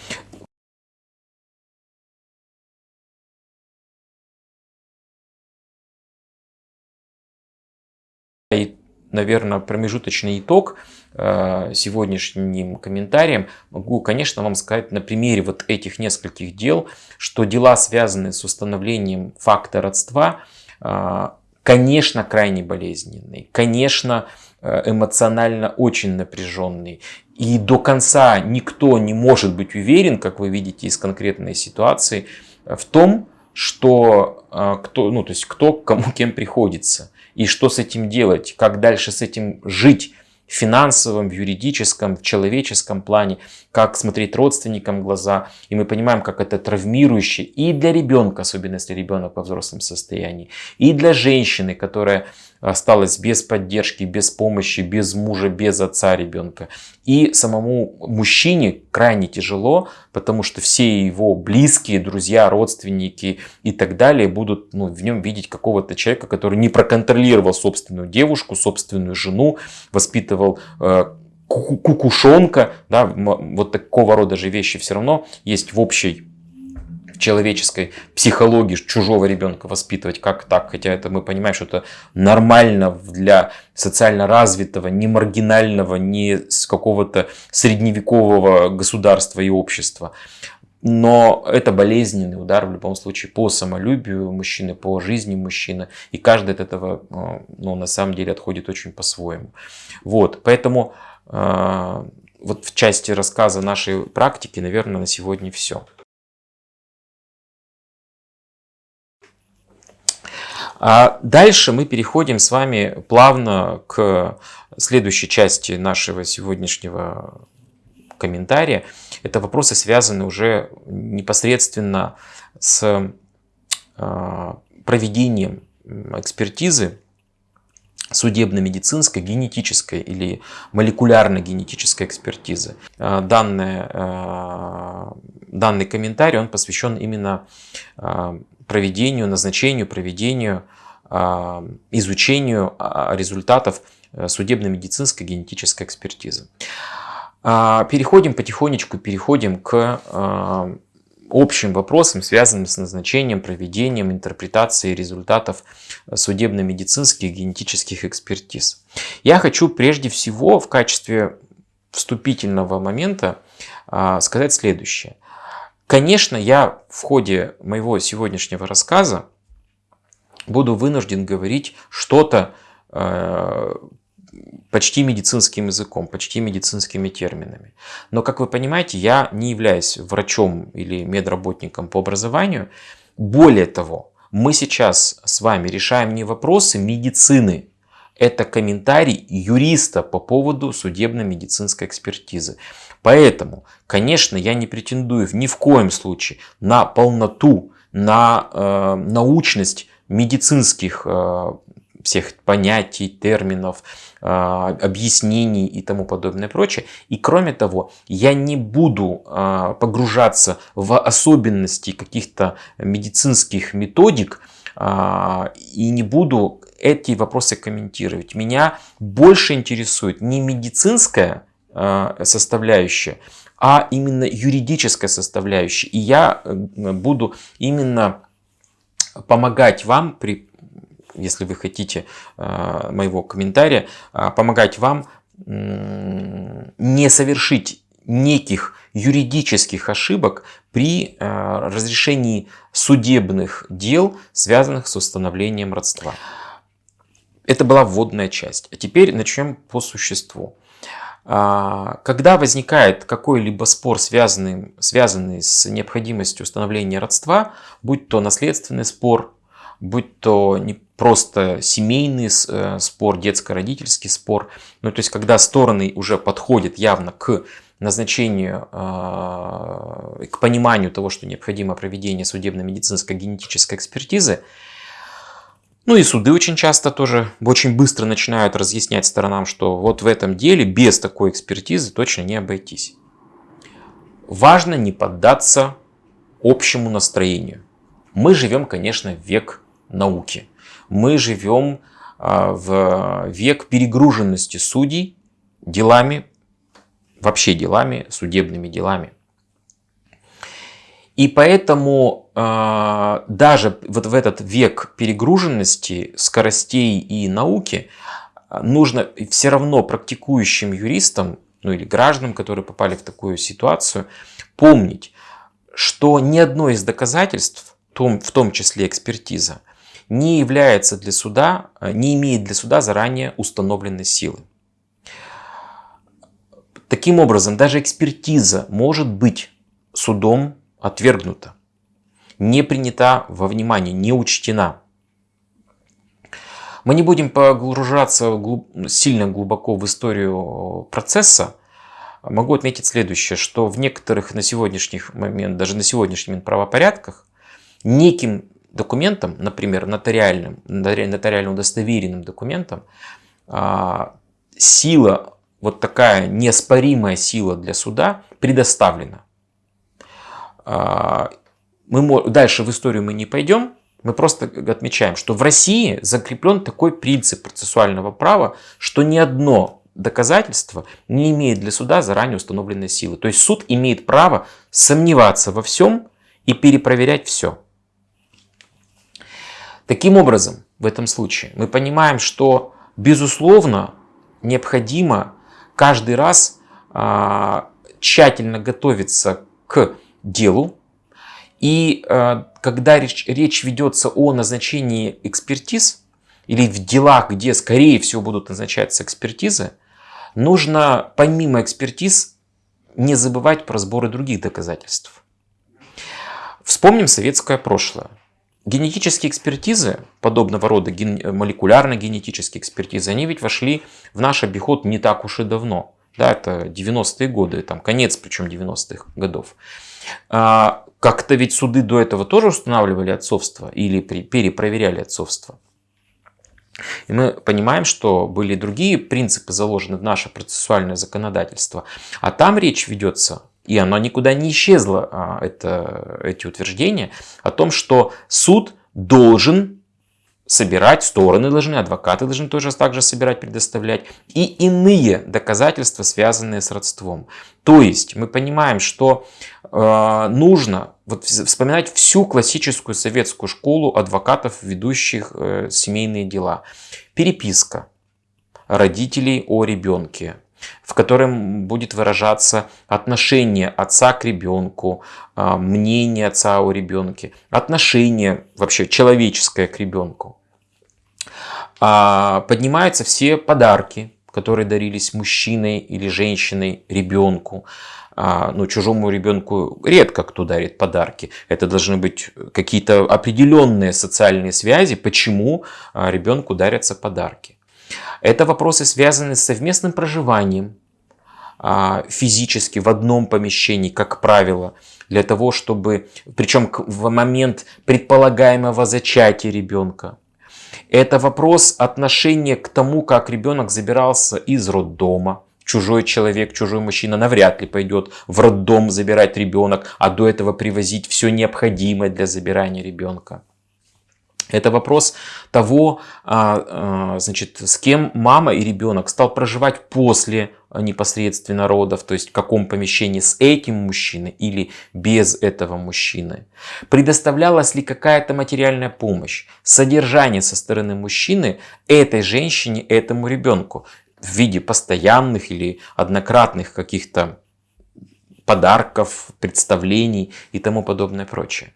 Наверное, промежуточный итог э, сегодняшним комментарием могу, конечно, вам сказать на примере вот этих нескольких дел, что дела, связанные с установлением факта родства, э, конечно, крайне болезненные, конечно, э, эмоционально очень напряженные. И до конца никто не может быть уверен, как вы видите из конкретной ситуации, в том, что кто, ну, то есть кто кому кем приходится и что с этим делать, как дальше с этим жить в финансовом, в юридическом, в человеческом плане, как смотреть родственникам в глаза. И мы понимаем, как это травмирующе и для ребенка, особенно если ребенок во взрослом состоянии, и для женщины, которая осталась без поддержки, без помощи, без мужа, без отца ребенка. И самому мужчине крайне тяжело, потому что все его близкие, друзья, родственники и так далее будут ну, в нем видеть какого-то человека, который не проконтролировал собственную девушку, собственную жену, воспитывал э, кукушонка, да, вот такого рода же вещи все равно есть в общей человеческой психологии чужого ребенка воспитывать, как так, хотя это мы понимаем, что это нормально для социально развитого, не маргинального, не с какого-то средневекового государства и общества. Но это болезненный удар в любом случае по самолюбию мужчины, по жизни мужчины. И каждый от этого э, ну, на самом деле отходит очень по-своему. Вот, поэтому э, вот в части рассказа нашей практики, наверное, на сегодня все. А дальше мы переходим с вами плавно к следующей части нашего сегодняшнего комментария. Это вопросы, связанные уже непосредственно с а, проведением экспертизы судебно-медицинской, генетической или молекулярно-генетической экспертизы. А, данное, а, данный комментарий он посвящен именно проведению, назначению, проведению, изучению результатов э, судебно-медицинской генетической экспертизы. А, переходим потихонечку, переходим к а, общим вопросам, связанным с назначением, проведением, интерпретацией результатов судебно-медицинских генетических экспертиз. Я хочу прежде всего в качестве вступительного момента а, сказать следующее. Конечно, я в ходе моего сегодняшнего рассказа буду вынужден говорить что-то почти медицинским языком, почти медицинскими терминами. Но, как вы понимаете, я не являюсь врачом или медработником по образованию. Более того, мы сейчас с вами решаем не вопросы медицины, это комментарий юриста по поводу судебно-медицинской экспертизы. Поэтому, конечно, я не претендую ни в коем случае на полноту, на э, научность медицинских э, всех понятий, терминов, а, объяснений и тому подобное прочее. И кроме того, я не буду а, погружаться в особенности каких-то медицинских методик а, и не буду эти вопросы комментировать. Меня больше интересует не медицинская составляющая, а именно юридическая составляющая. И я э, буду именно помогать вам при если вы хотите э, моего комментария, э, помогать вам не совершить неких юридических ошибок при э, разрешении судебных дел, связанных с установлением родства. Это была вводная часть. А теперь начнем по существу. А, когда возникает какой-либо спор, связанный, связанный с необходимостью установления родства, будь то наследственный спор, будь то не просто семейный э, спор, детско-родительский спор. Ну, то есть, когда стороны уже подходят явно к назначению, э, к пониманию того, что необходимо проведение судебно-медицинской генетической экспертизы, ну и суды очень часто тоже очень быстро начинают разъяснять сторонам, что вот в этом деле без такой экспертизы точно не обойтись. Важно не поддаться общему настроению. Мы живем, конечно, в век науки. Мы живем а, в век перегруженности судей делами, вообще делами, судебными делами. И поэтому э, даже вот в этот век перегруженности, скоростей и науки нужно все равно практикующим юристам, ну или гражданам, которые попали в такую ситуацию, помнить, что ни одно из доказательств, в том, числе экспертиза, не является для суда, э, не имеет для суда заранее установленной силы. Таким образом, даже экспертиза может быть судом отвергнута, не принята во внимание, не учтена. Мы не будем погружаться сильно глубоко в историю процесса. Могу отметить следующее, что в некоторых на сегодняшний момент, даже на сегодняшних правопорядках, неким документом, например, нотариальным, нотариально удостоверенным документом, а, сила, вот такая неоспоримая сила для суда предоставлена. А, мы, дальше в историю мы не пойдем, мы просто отмечаем, что в России закреплен такой принцип процессуального права, что ни одно доказательство не имеет для суда заранее установленной силы. То есть суд имеет право сомневаться во всем и перепроверять все. Таким образом, в этом случае мы понимаем, что безусловно необходимо каждый раз а, тщательно готовиться к делу. И а, когда речь, речь ведется о назначении экспертиз или в делах, где скорее всего будут назначаться экспертизы, нужно помимо экспертиз не забывать про сборы других доказательств. Вспомним советское прошлое. Генетические экспертизы, подобного рода ген... молекулярно-генетические экспертизы, они ведь вошли в наш обиход не так уж и давно. Да, это 90-е годы, там конец причем 90-х годов. А, как-то ведь суды до этого тоже устанавливали отцовство или перепроверяли отцовство. И мы понимаем, что были другие принципы заложены в наше процессуальное законодательство. А там речь ведется и оно никуда не исчезло, а, это, эти утверждения, о том, что суд должен собирать, стороны должны, адвокаты должны тоже так же собирать, предоставлять, и иные доказательства, связанные с родством. То есть мы понимаем, что нужно вот, вспоминать всю классическую советскую школу адвокатов, ведущих э, семейные дела. Переписка родителей о ребенке, в котором будет выражаться отношение отца к ребенку, а, мнение отца о ребенке, отношение вообще человеческое к ребенку. А, поднимаются все подарки, которые дарились мужчиной или женщиной ребенку. А, ну, чужому ребенку редко кто дарит подарки. Это должны быть какие-то определенные социальные связи, почему ребенку дарятся подарки. Это вопросы, связанные с совместным проживанием а, физически в одном помещении, как правило, для того, чтобы, причем в момент предполагаемого зачатия ребенка. Это вопрос отношения к тому, как ребенок забирался из роддома. Чужой человек, чужой мужчина навряд ли пойдет в роддом забирать ребенок, а до этого привозить все необходимое для забирания ребенка. Это вопрос того, а, а, значит, с кем мама и ребенок стал проживать после непосредственно родов, то есть в каком помещении с этим мужчиной или без этого мужчины. Предоставлялась ли какая-то материальная помощь, содержание со стороны мужчины этой женщине, этому ребенку в виде постоянных или однократных каких-то подарков, представлений и тому подобное прочее.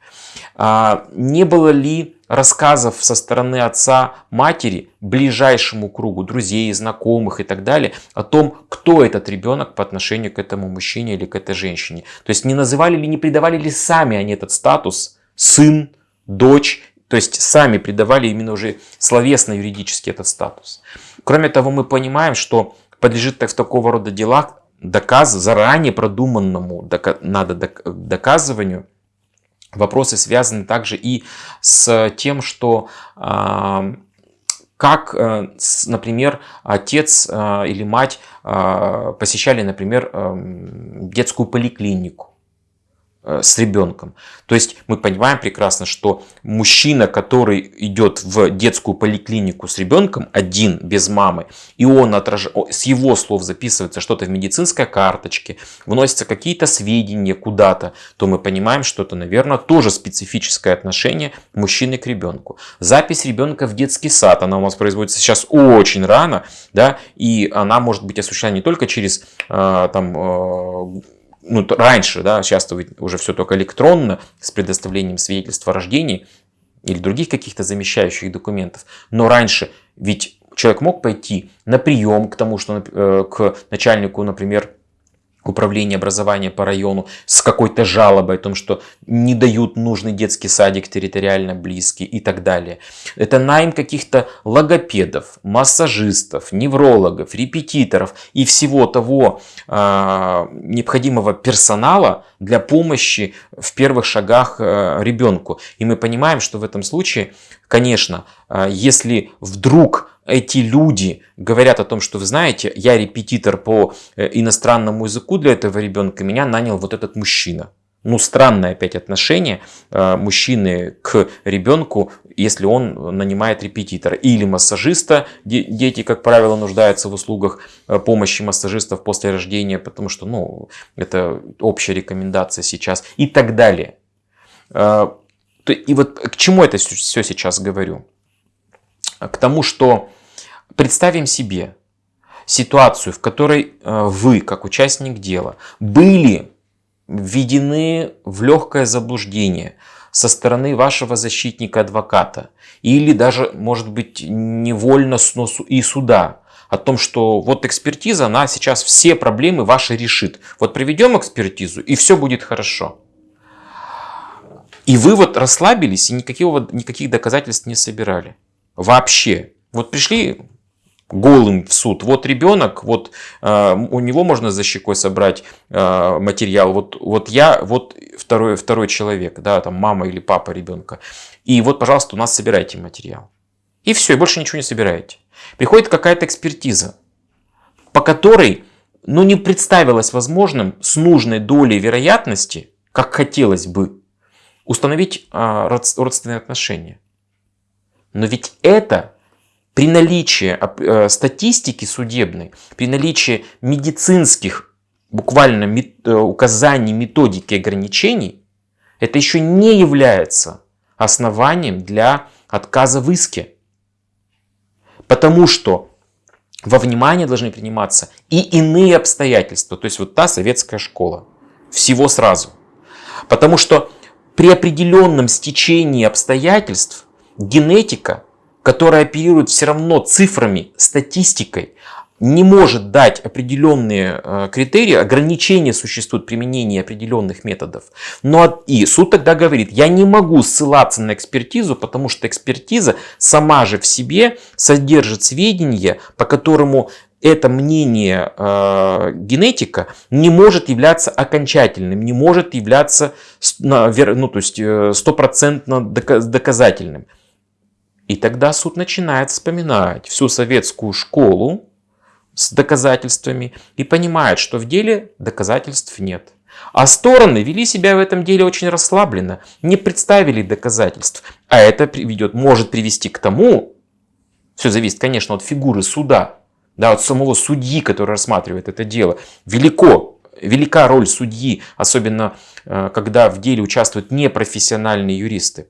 А, не было ли рассказов со стороны отца, матери, ближайшему кругу друзей, знакомых и так далее, о том, кто этот ребенок по отношению к этому мужчине или к этой женщине. То есть не называли ли, не придавали ли сами они этот статус сын, дочь, то есть сами придавали именно уже словесно юридически этот статус. Кроме того, мы понимаем, что подлежит в такого рода делах доказ, заранее продуманному надо доказыванию. Вопросы связаны также и с тем, что э, как, э, например, отец э, или мать э, посещали, например, эм, детскую поликлинику. Э, с ребенком. То есть мы понимаем прекрасно, что мужчина, который идет в детскую поликлинику с ребенком один, без мамы, и он отраж... с его слов записывается что-то в медицинской карточке, вносятся какие-то сведения куда-то, то мы понимаем, что это, наверное, тоже специфическое отношение мужчины к ребенку. Запись ребенка в детский сад, она у нас производится сейчас очень рано, да, и она может быть осуществлена не только через э, там, э, ну, раньше, да, сейчас уже все только электронно, с предоставлением свидетельства о рождении или других каких-то замещающих документов. Но раньше ведь человек мог пойти на прием к тому, что э, к начальнику, например, управления образования по району с какой-то жалобой о том, что не дают нужный детский садик территориально близкий и так далее. Это найм каких-то логопедов, массажистов, неврологов, репетиторов и всего того э, необходимого персонала для помощи в первых шагах э, ребенку. И мы понимаем, что в этом случае, конечно, э, если вдруг эти люди говорят о том, что вы знаете, я репетитор по э, иностранному языку для этого ребенка, меня нанял вот этот мужчина. Ну, странное опять отношение э, мужчины к ребенку, если он нанимает репетитора. Или массажиста. Дети, как правило, нуждаются в услугах э, помощи массажистов после рождения, потому что ну, это общая рекомендация сейчас. И так далее. И вот к чему это все сейчас говорю? К тому, что представим себе ситуацию, в которой э, вы, как участник дела, были введены в легкое заблуждение со стороны вашего защитника-адвоката или даже, может быть, невольно и суда о том, что вот экспертиза, она сейчас все проблемы ваши решит. Вот проведем экспертизу, и все будет хорошо. И вы вот расслабились и никаких, никаких доказательств не собирали. Вообще. Вот пришли голым в суд. Вот ребенок, вот э, у него можно за щекой собрать э, материал. Вот, вот я, вот второй, второй человек, да, там мама или папа ребенка. И вот, пожалуйста, у нас собирайте материал. И все, и больше ничего не собираете. Приходит какая-то экспертиза, по которой ну, не представилось возможным с нужной долей вероятности, как хотелось бы, установить э, родственные отношения. Но ведь это при наличии э, статистики судебной, при наличии медицинских буквально э, указаний, методики ограничений, это еще не является основанием для отказа в иске. Потому что во внимание должны приниматься и иные обстоятельства. То есть вот та советская школа. Всего сразу. Потому что при определенном стечении обстоятельств генетика которая оперирует все равно цифрами, статистикой, не может дать определенные э, критерии, ограничения существуют применения определенных методов. Но и суд тогда говорит, я не могу ссылаться на экспертизу, потому что экспертиза сама же в себе содержит сведения, по которому это мнение э, генетика не может являться окончательным, не может являться ну, то есть, э, стопроцентно доказательным. И тогда суд начинает вспоминать всю советскую школу с доказательствами и понимает, что в деле доказательств нет. А стороны вели себя в этом деле очень расслабленно, не представили доказательств. А это приведет, может привести к тому, все зависит, конечно, от фигуры суда, да, от самого судьи, который рассматривает это дело. Велико, велика роль судьи, особенно э, когда в деле участвуют непрофессиональные юристы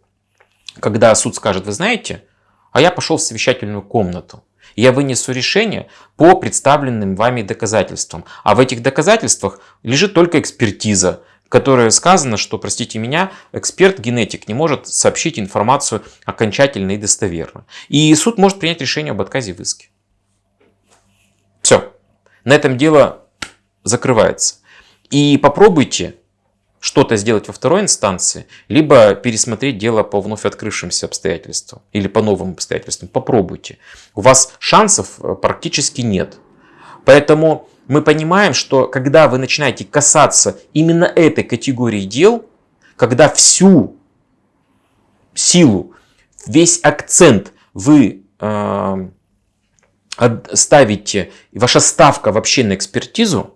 когда суд скажет, вы знаете, а я пошел в совещательную комнату, я вынесу решение по представленным вами доказательствам. А в этих доказательствах лежит только экспертиза, в которой сказано, что, простите меня, эксперт-генетик не может сообщить информацию окончательно и достоверно. И суд может принять решение об отказе в иске. Все. На этом дело закрывается. И попробуйте что-то сделать во второй инстанции, либо пересмотреть дело по вновь открывшимся обстоятельствам или по новым обстоятельствам. Попробуйте. У вас шансов э, практически нет. Поэтому мы понимаем, что когда вы начинаете касаться именно этой категории дел, когда всю силу, весь акцент вы э, ставите, ваша ставка вообще на экспертизу,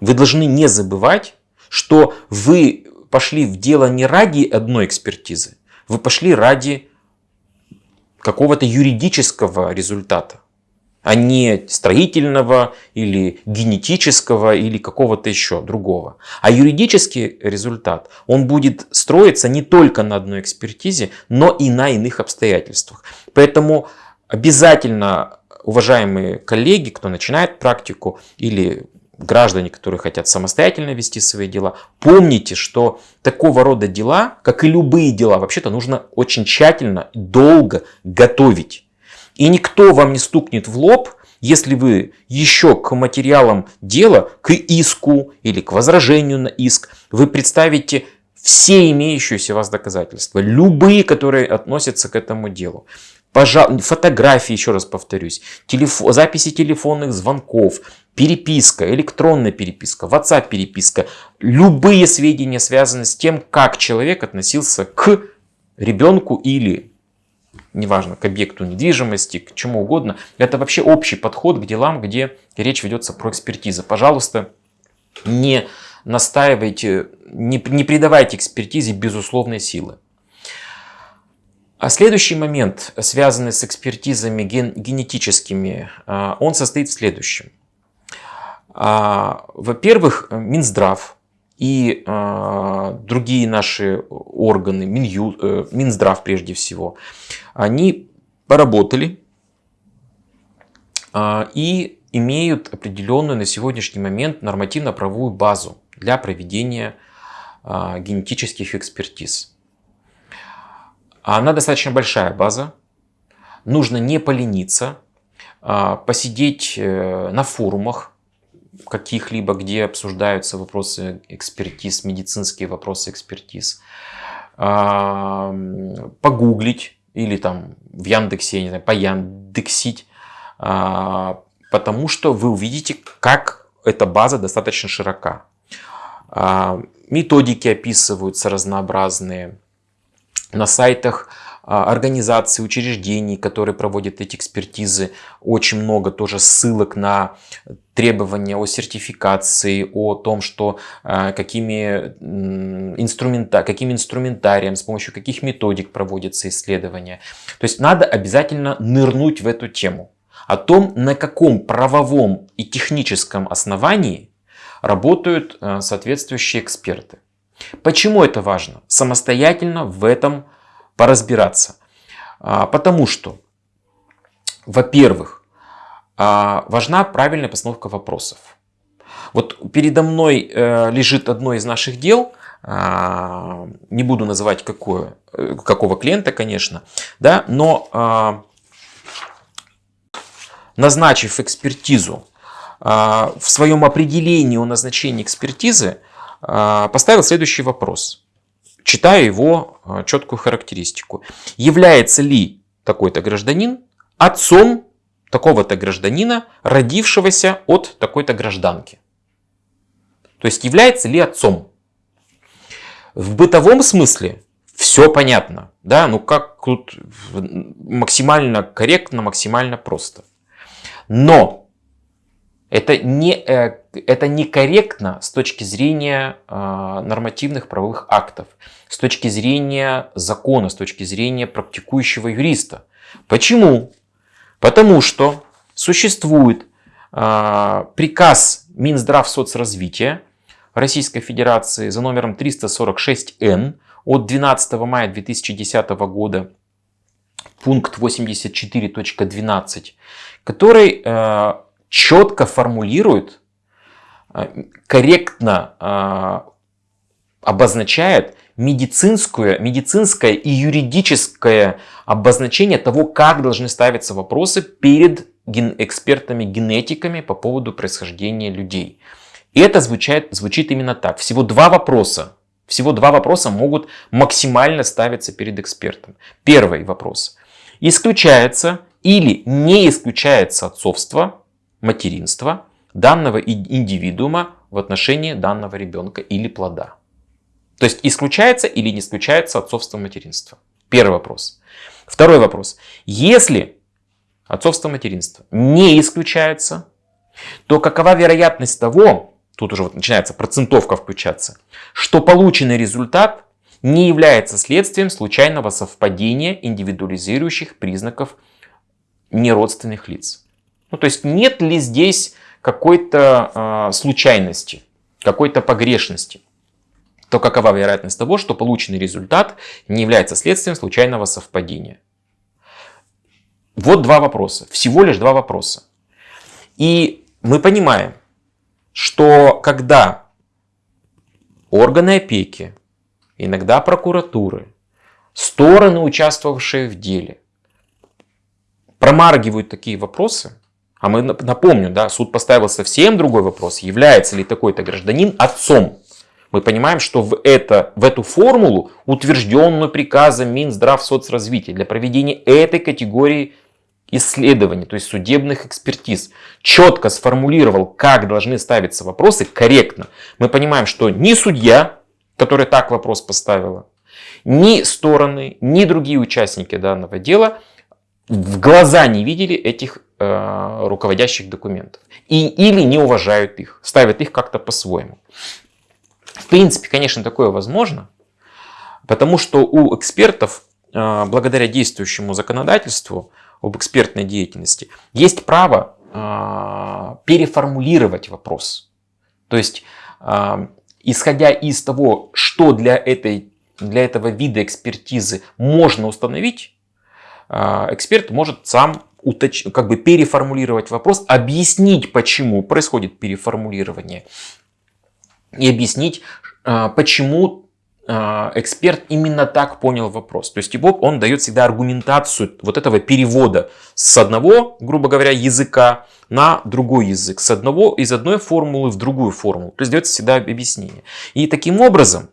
вы должны не забывать, что вы пошли в дело не ради одной экспертизы, вы пошли ради какого-то юридического результата, а не строительного или генетического или какого-то еще другого. А юридический результат, он будет строиться не только на одной экспертизе, но и на иных обстоятельствах. Поэтому обязательно, уважаемые коллеги, кто начинает практику или граждане, которые хотят самостоятельно вести свои дела, помните, что такого рода дела, как и любые дела, вообще-то нужно очень тщательно, долго готовить. И никто вам не стукнет в лоб, если вы еще к материалам дела, к иску или к возражению на иск, вы представите все имеющиеся у вас доказательства, любые, которые относятся к этому делу. Пожалуй, фотографии, еще раз повторюсь, телефон, записи телефонных звонков, переписка, электронная переписка, WhatsApp переписка, любые сведения связаны с тем, как человек относился к ребенку или, неважно, к объекту недвижимости, к чему угодно. Это вообще общий подход к делам, где речь ведется про экспертизу. Пожалуйста, не настаивайте, не, не придавайте экспертизе безусловной силы. А следующий момент, связанный с экспертизами ген, генетическими, а, он состоит в следующем. А, во-первых, Минздрав и э, другие наши органы, Миню, э, Минздрав прежде всего, они поработали и имеют определенную на сегодняшний момент нормативно-правовую базу для проведения генетических экспертиз. Она достаточно большая база, нужно не полениться, э, посидеть э, на форумах, каких-либо, где обсуждаются вопросы экспертиз, медицинские вопросы экспертиз, а, погуглить или там в Яндексе, я не знаю, пояндексить, а, потому что вы увидите, как эта база достаточно широка. А, методики описываются разнообразные. На сайтах а, организаций, учреждений, которые проводят эти экспертизы. Очень много тоже ссылок на требования о сертификации, о том, что а, какими, инструмента, каким инструментарием, с помощью каких методик проводятся исследования. То есть надо обязательно нырнуть в эту тему. О том, на каком правовом и техническом основании работают а, соответствующие эксперты. Почему это важно? Самостоятельно в этом поразбираться. А, потому что, во-первых, а, важна правильная постановка вопросов. Вот передо мной э, лежит одно из наших дел, а, не буду называть какое, э, какого клиента, конечно, да, но назначив экспертизу, в своем определении о назначении экспертизы поставил следующий вопрос читая его а, четкую характеристику. Является ли такой-то гражданин отцом такого-то гражданина, родившегося от такой-то гражданки? То есть является ли отцом? В бытовом смысле все понятно. Да? Ну как тут максимально корректно, максимально просто. Но это, не, э, это некорректно с точки зрения а, нормативных правовых актов, с точки зрения закона, с точки зрения практикующего юриста. Почему? Потому что существует а, приказ Минздрав соцразвития Российской Федерации за номером 346Н от 12 мая 2010 года, пункт 84.12, который э, четко формулирует, корректно э, обозначает медицинское, медицинское и юридическое обозначение того, как должны ставиться вопросы перед экспертами-генетиками по поводу происхождения людей. И это звучит, звучит именно так. Всего два вопроса. Всего два вопроса могут максимально ставиться перед экспертом. Первый вопрос. Исключается или не исключается отцовство материнства данного индивидуума в отношении данного ребенка или плода. То есть исключается или не исключается отцовство материнства. Первый вопрос. Второй вопрос. Если отцовство материнства не исключается, то какова вероятность того, тут уже вот начинается процентовка включаться, что полученный результат не является следствием случайного совпадения индивидуализирующих признаков неродственных лиц. Ну, то есть нет ли здесь какой-то э, случайности, какой-то погрешности? То какова вероятность того, что полученный результат не является следствием случайного совпадения? Вот два вопроса, всего лишь два вопроса. И мы понимаем, что когда органы опеки, иногда прокуратуры, стороны, участвовавшие в деле, промаргивают такие вопросы, а мы напомню, да, суд поставил совсем другой вопрос, является ли такой-то гражданин отцом. Мы понимаем, что в, это, в эту формулу, утвержденную приказом Минздрав соцразвития для проведения этой категории исследований, то есть судебных экспертиз, четко сформулировал, как должны ставиться вопросы корректно. Мы понимаем, что ни судья, который так вопрос поставила, ни стороны, ни другие участники данного дела в глаза не видели этих э, руководящих документов. И, или не уважают их, ставят их как-то по-своему. В принципе, конечно, такое возможно, потому что у экспертов, э, благодаря действующему законодательству об экспертной деятельности, есть право э, переформулировать вопрос. То есть, э, исходя из того, что для, этой, для этого вида экспертизы можно установить, эксперт может сам уточ... как бы переформулировать вопрос, объяснить, почему происходит переформулирование, и объяснить, а, почему а, эксперт именно так понял вопрос. То есть его, он дает всегда аргументацию вот этого перевода с одного, грубо говоря, языка на другой язык, с одного, из одной формулы в другую формулу. То есть дается всегда объяснение. И таким образом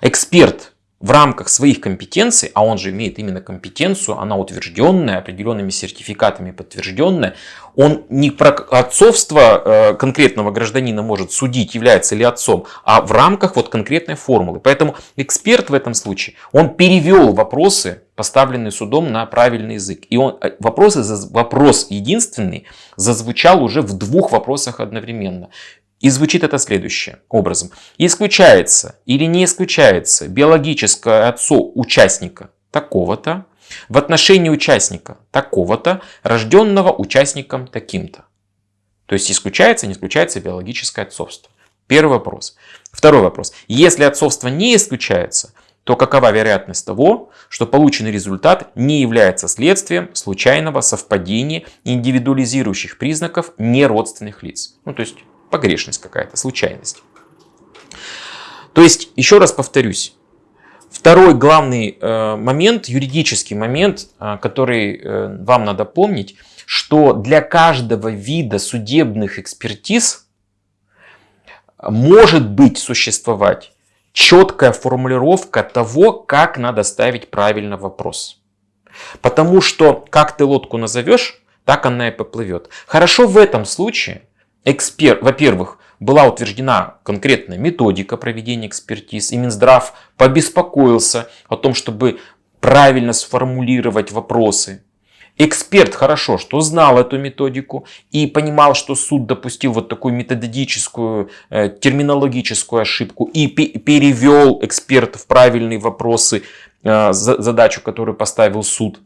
эксперт в рамках своих компетенций, а он же имеет именно компетенцию, она утвержденная, определенными сертификатами подтвержденная, он не про отцовство э, конкретного гражданина может судить, является ли отцом, а в рамках вот конкретной формулы. Поэтому эксперт в этом случае, он перевел вопросы, поставленные судом на правильный язык. И он, э, вопросы, вопрос единственный зазвучал уже в двух вопросах одновременно. И звучит это следующим образом. Исключается или не исключается биологическое отцо участника такого-то в отношении участника такого-то, рожденного участником таким-то. То есть исключается, не исключается биологическое отцовство. Первый вопрос. Второй вопрос. Если отцовство не исключается, то какова вероятность того, что полученный результат не является следствием случайного совпадения индивидуализирующих признаков неродственных лиц? Ну, то есть погрешность какая-то, случайность. То есть, еще раз повторюсь, второй главный э, момент, юридический момент, э, который э, вам надо помнить, что для каждого вида судебных экспертиз может быть существовать четкая формулировка того, как надо ставить правильно вопрос. Потому что как ты лодку назовешь, так она и поплывет. Хорошо в этом случае, эксперт, во-первых, была утверждена конкретная методика проведения экспертиз, и Минздрав побеспокоился о том, чтобы правильно сформулировать вопросы. Эксперт хорошо, что знал эту методику и понимал, что суд допустил вот такую методическую, э, терминологическую ошибку и перевел эксперт в правильные вопросы, э, задачу, которую поставил суд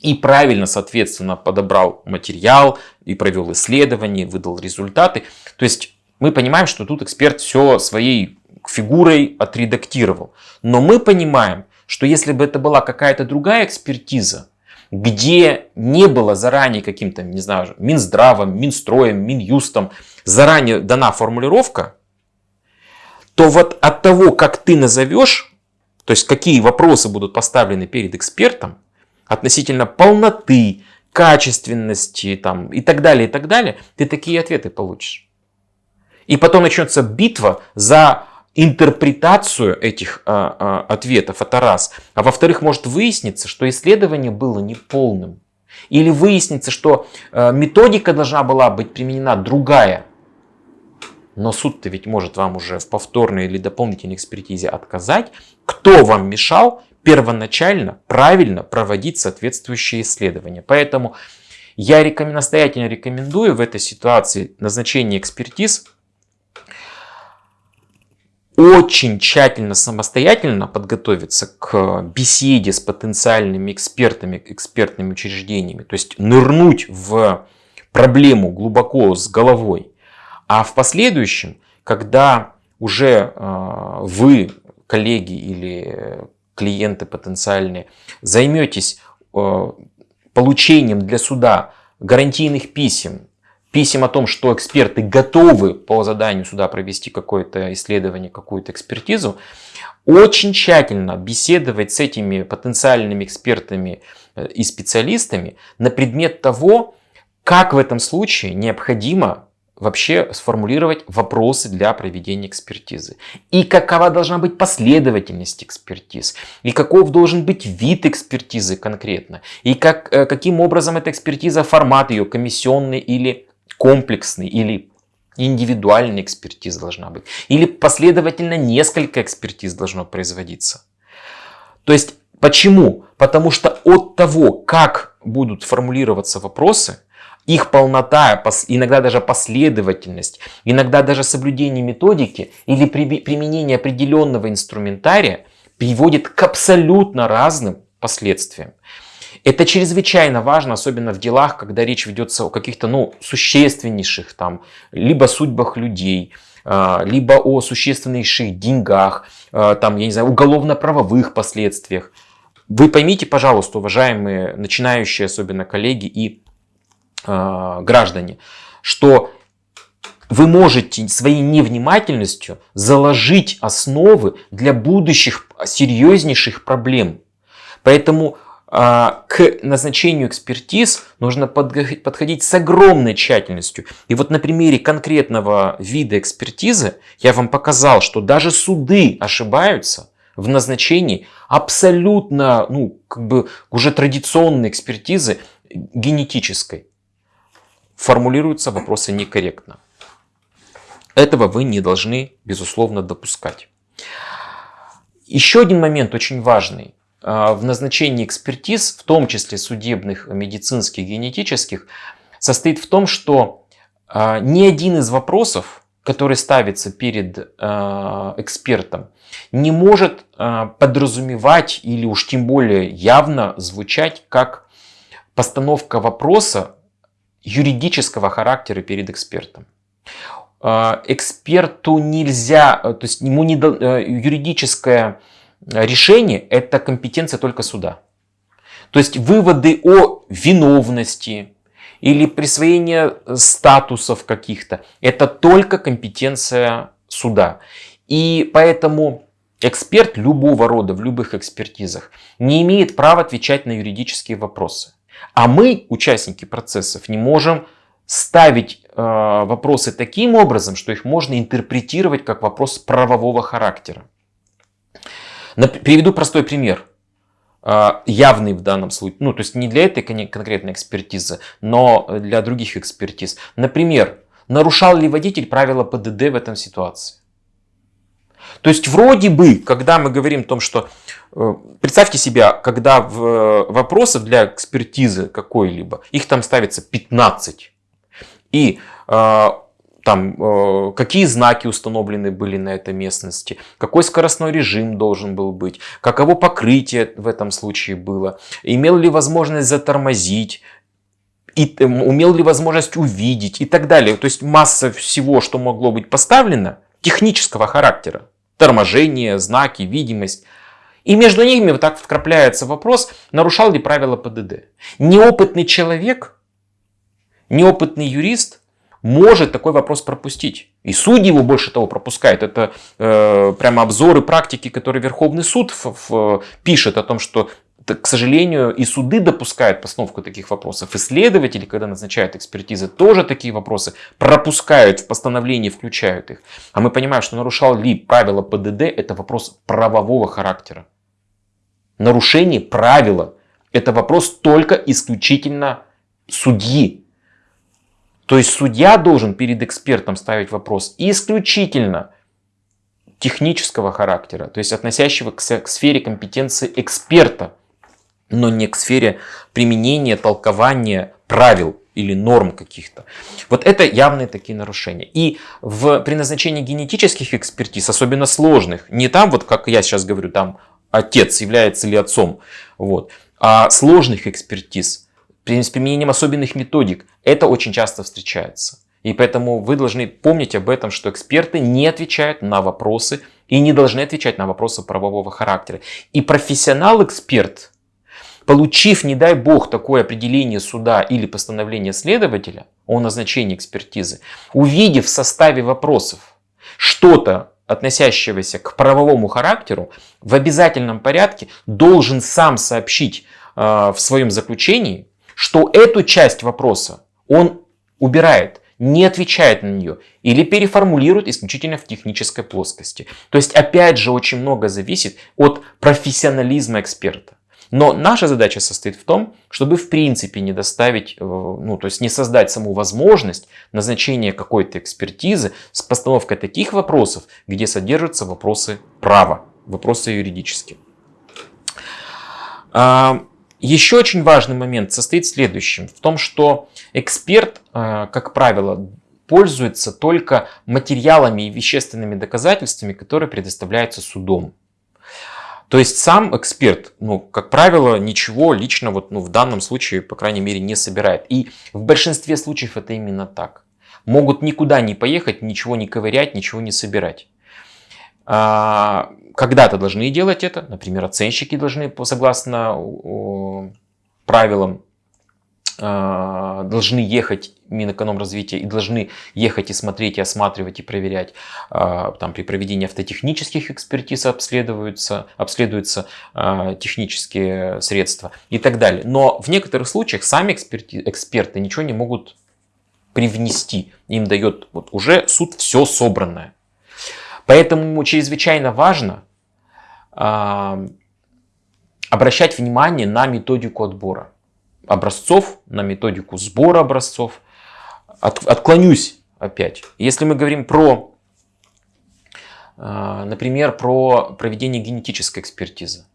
и правильно, соответственно, подобрал материал и провел исследование, выдал результаты. То есть мы понимаем, что тут эксперт все своей фигурой отредактировал. Но мы понимаем, что если бы это была какая-то другая экспертиза, где не было заранее каким-то, не знаю, Минздравом, Минстроем, Минюстом заранее дана формулировка, то вот от того, как ты назовешь, то есть какие вопросы будут поставлены перед экспертом, относительно полноты, качественности там, и так далее, и так далее, ты такие ответы получишь. И потом начнется битва за интерпретацию этих а, а, ответов, это раз. А во-вторых, может выясниться, что исследование было неполным. Или выяснится, что а, методика должна была быть применена другая. Но суд-то ведь может вам уже в повторной или дополнительной экспертизе отказать. Кто вам мешал первоначально правильно проводить соответствующие исследования. Поэтому я рекомен, настоятельно рекомендую в этой ситуации назначение экспертиз очень тщательно самостоятельно подготовиться к беседе с потенциальными экспертами, экспертными учреждениями. То есть нырнуть в проблему глубоко с головой. А в последующем, когда уже э, вы, коллеги или клиенты потенциальные, займетесь э, получением для суда гарантийных писем, писем о том, что эксперты готовы по заданию суда провести какое-то исследование, какую-то экспертизу, очень тщательно беседовать с этими потенциальными экспертами э, и специалистами на предмет того, как в этом случае необходимо вообще сформулировать вопросы для проведения экспертизы. И какова должна быть последовательность экспертиз. И каков должен быть вид экспертизы конкретно. И как, э, каким образом эта экспертиза, формат ее, комиссионный или комплексный, или индивидуальная экспертиза должна быть. Или последовательно несколько экспертиз должно производиться. То есть, почему? Потому что от того, как будут формулироваться вопросы, их полнота, иногда даже последовательность, иногда даже соблюдение методики или применение определенного инструментария приводит к абсолютно разным последствиям. Это чрезвычайно важно, особенно в делах, когда речь ведется о каких-то ну, существеннейших, там, либо судьбах людей, а, либо о существеннейших деньгах, а, там, я не знаю, уголовно-правовых последствиях. Вы поймите, пожалуйста, уважаемые начинающие, особенно коллеги и граждане, что вы можете своей невнимательностью заложить основы для будущих серьезнейших проблем. Поэтому а, к назначению экспертиз нужно подходить с огромной тщательностью. И вот на примере конкретного вида экспертизы я вам показал, что даже суды ошибаются в назначении абсолютно, ну, как бы уже традиционной экспертизы генетической. Формулируются вопросы некорректно. Этого вы не должны, безусловно, допускать. Еще один момент очень важный. А, в назначении экспертиз, в том числе судебных, медицинских, генетических, состоит в том, что а, ни один из вопросов, который ставится перед а, экспертом, не может подразумевать или уж тем более явно звучать как постановка вопроса юридического характера перед экспертом. Эксперту нельзя, то есть ему не, юридическое решение – это компетенция только суда. То есть выводы о виновности или присвоение статусов каких-то – это только компетенция суда. И поэтому эксперт любого рода в любых экспертизах не имеет права отвечать на юридические вопросы. А мы, участники процессов, не можем ставить э, вопросы таким образом, что их можно интерпретировать как вопрос правового характера. Приведу простой пример. А, явный в данном случае. Ну, то есть не для этой конкретной экспертизы, но для других экспертиз. Например, нарушал ли водитель правила ПДД в этом ситуации? То есть вроде бы, когда мы говорим о том, что э, представьте себя, когда в э, вопросов для экспертизы какой-либо, их там ставится 15. И а, там, э, какие знаки установлены были на этой местности, какой скоростной режим должен был быть, каково покрытие в этом случае было, имел ли возможность затормозить, и, э, умел ли возможность увидеть и так далее. То есть масса всего, что могло быть поставлено, технического характера. Торможение, знаки, видимость. И между ними вот так вкрапляется вопрос, нарушал ли правила ПДД. Неопытный человек, неопытный юрист – может такой вопрос пропустить. И судьи его больше того пропускают. Это э, прямо обзоры практики, которые Верховный суд в, в, пишет о том, что, к сожалению, и суды допускают постановку таких вопросов. Исследователи, когда назначают экспертизы, тоже такие вопросы пропускают в постановлении, включают их. А мы понимаем, что нарушал ли правила ПДД, это вопрос правового характера. Нарушение правила – это вопрос только исключительно судьи, то есть судья должен перед экспертом ставить вопрос исключительно технического характера, то есть относящего к, сфере компетенции эксперта, но не к сфере применения, толкования правил или норм каких-то. Вот это явные такие нарушения. И в, при назначении генетических экспертиз, особенно сложных, не там, вот как я сейчас говорю, там отец является ли отцом, вот, а сложных экспертиз – с применением особенных методик. Это очень часто встречается. И поэтому вы должны помнить об этом, что эксперты не отвечают на вопросы и не должны отвечать на вопросы правового характера. И профессионал-эксперт, получив, не дай бог, такое определение суда или постановление следователя о назначении экспертизы, увидев в составе вопросов что-то, относящегося к правовому характеру, в обязательном порядке должен сам сообщить э, в своем заключении что эту часть вопроса он убирает, не отвечает на нее или переформулирует исключительно в технической плоскости. То есть опять же очень много зависит от профессионализма эксперта. Но наша задача состоит в том, чтобы в принципе не доставить, э, ну то есть не создать саму возможность назначения какой-то экспертизы с постановкой таких вопросов, где содержатся вопросы права, вопросы юридические. А, еще очень важный момент состоит в следующем. В том, что эксперт, э, как правило, пользуется только материалами и вещественными доказательствами, которые предоставляются судом. То есть сам эксперт, ну, как правило, ничего лично вот, ну, в данном случае, по крайней мере, не собирает. И в большинстве случаев это именно так. могут никуда не поехать, ничего не ковырять, ничего не собирать. А, когда-то должны делать это, например, оценщики должны, согласно правилам должны ехать Минэкономразвития и должны ехать и смотреть, и осматривать, и проверять. А, там при проведении автотехнических экспертиз обследуются, обследуются а, технические средства и так далее. Но в некоторых случаях сами эксперти, эксперты ничего не могут привнести. Им дает вот уже суд все собранное. Поэтому чрезвычайно важно обращать внимание на методику отбора образцов, на методику сбора образцов. От, отклонюсь опять. Если мы говорим про, э, например, про проведение генетической экспертизы.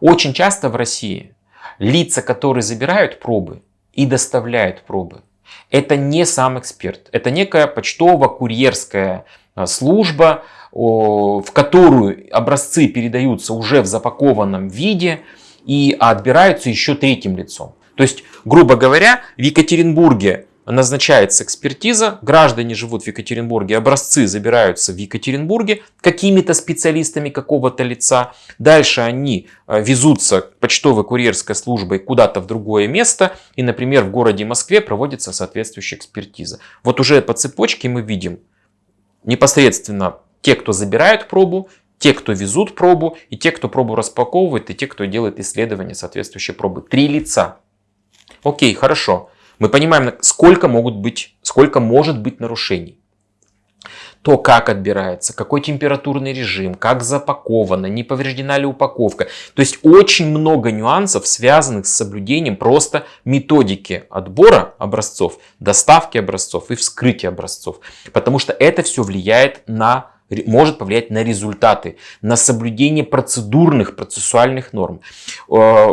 Очень часто в России лица, которые забирают пробы и доставляют пробы, это не сам эксперт. Это некая почтово-курьерская э, служба, в которую образцы передаются уже в запакованном виде и отбираются еще третьим лицом. То есть, грубо говоря, в Екатеринбурге назначается экспертиза, граждане живут в Екатеринбурге, образцы забираются в Екатеринбурге какими-то специалистами какого-то лица. Дальше они э, везутся почтовой курьерской службой куда-то в другое место. И, например, в городе Москве проводится соответствующая экспертиза. Вот уже по цепочке мы видим непосредственно те, кто забирают пробу, те, кто везут пробу, и те, кто пробу распаковывает, и те, кто делает исследование соответствующей пробы. Три лица. Окей, хорошо. Мы понимаем, сколько могут быть, сколько может быть нарушений. То, как отбирается, какой температурный режим, как запаковано, не повреждена ли упаковка. То есть очень много нюансов, связанных с соблюдением просто методики отбора образцов, доставки образцов и вскрытия образцов. Потому что это все влияет на может повлиять на результаты, на соблюдение процедурных, процессуальных норм. Э,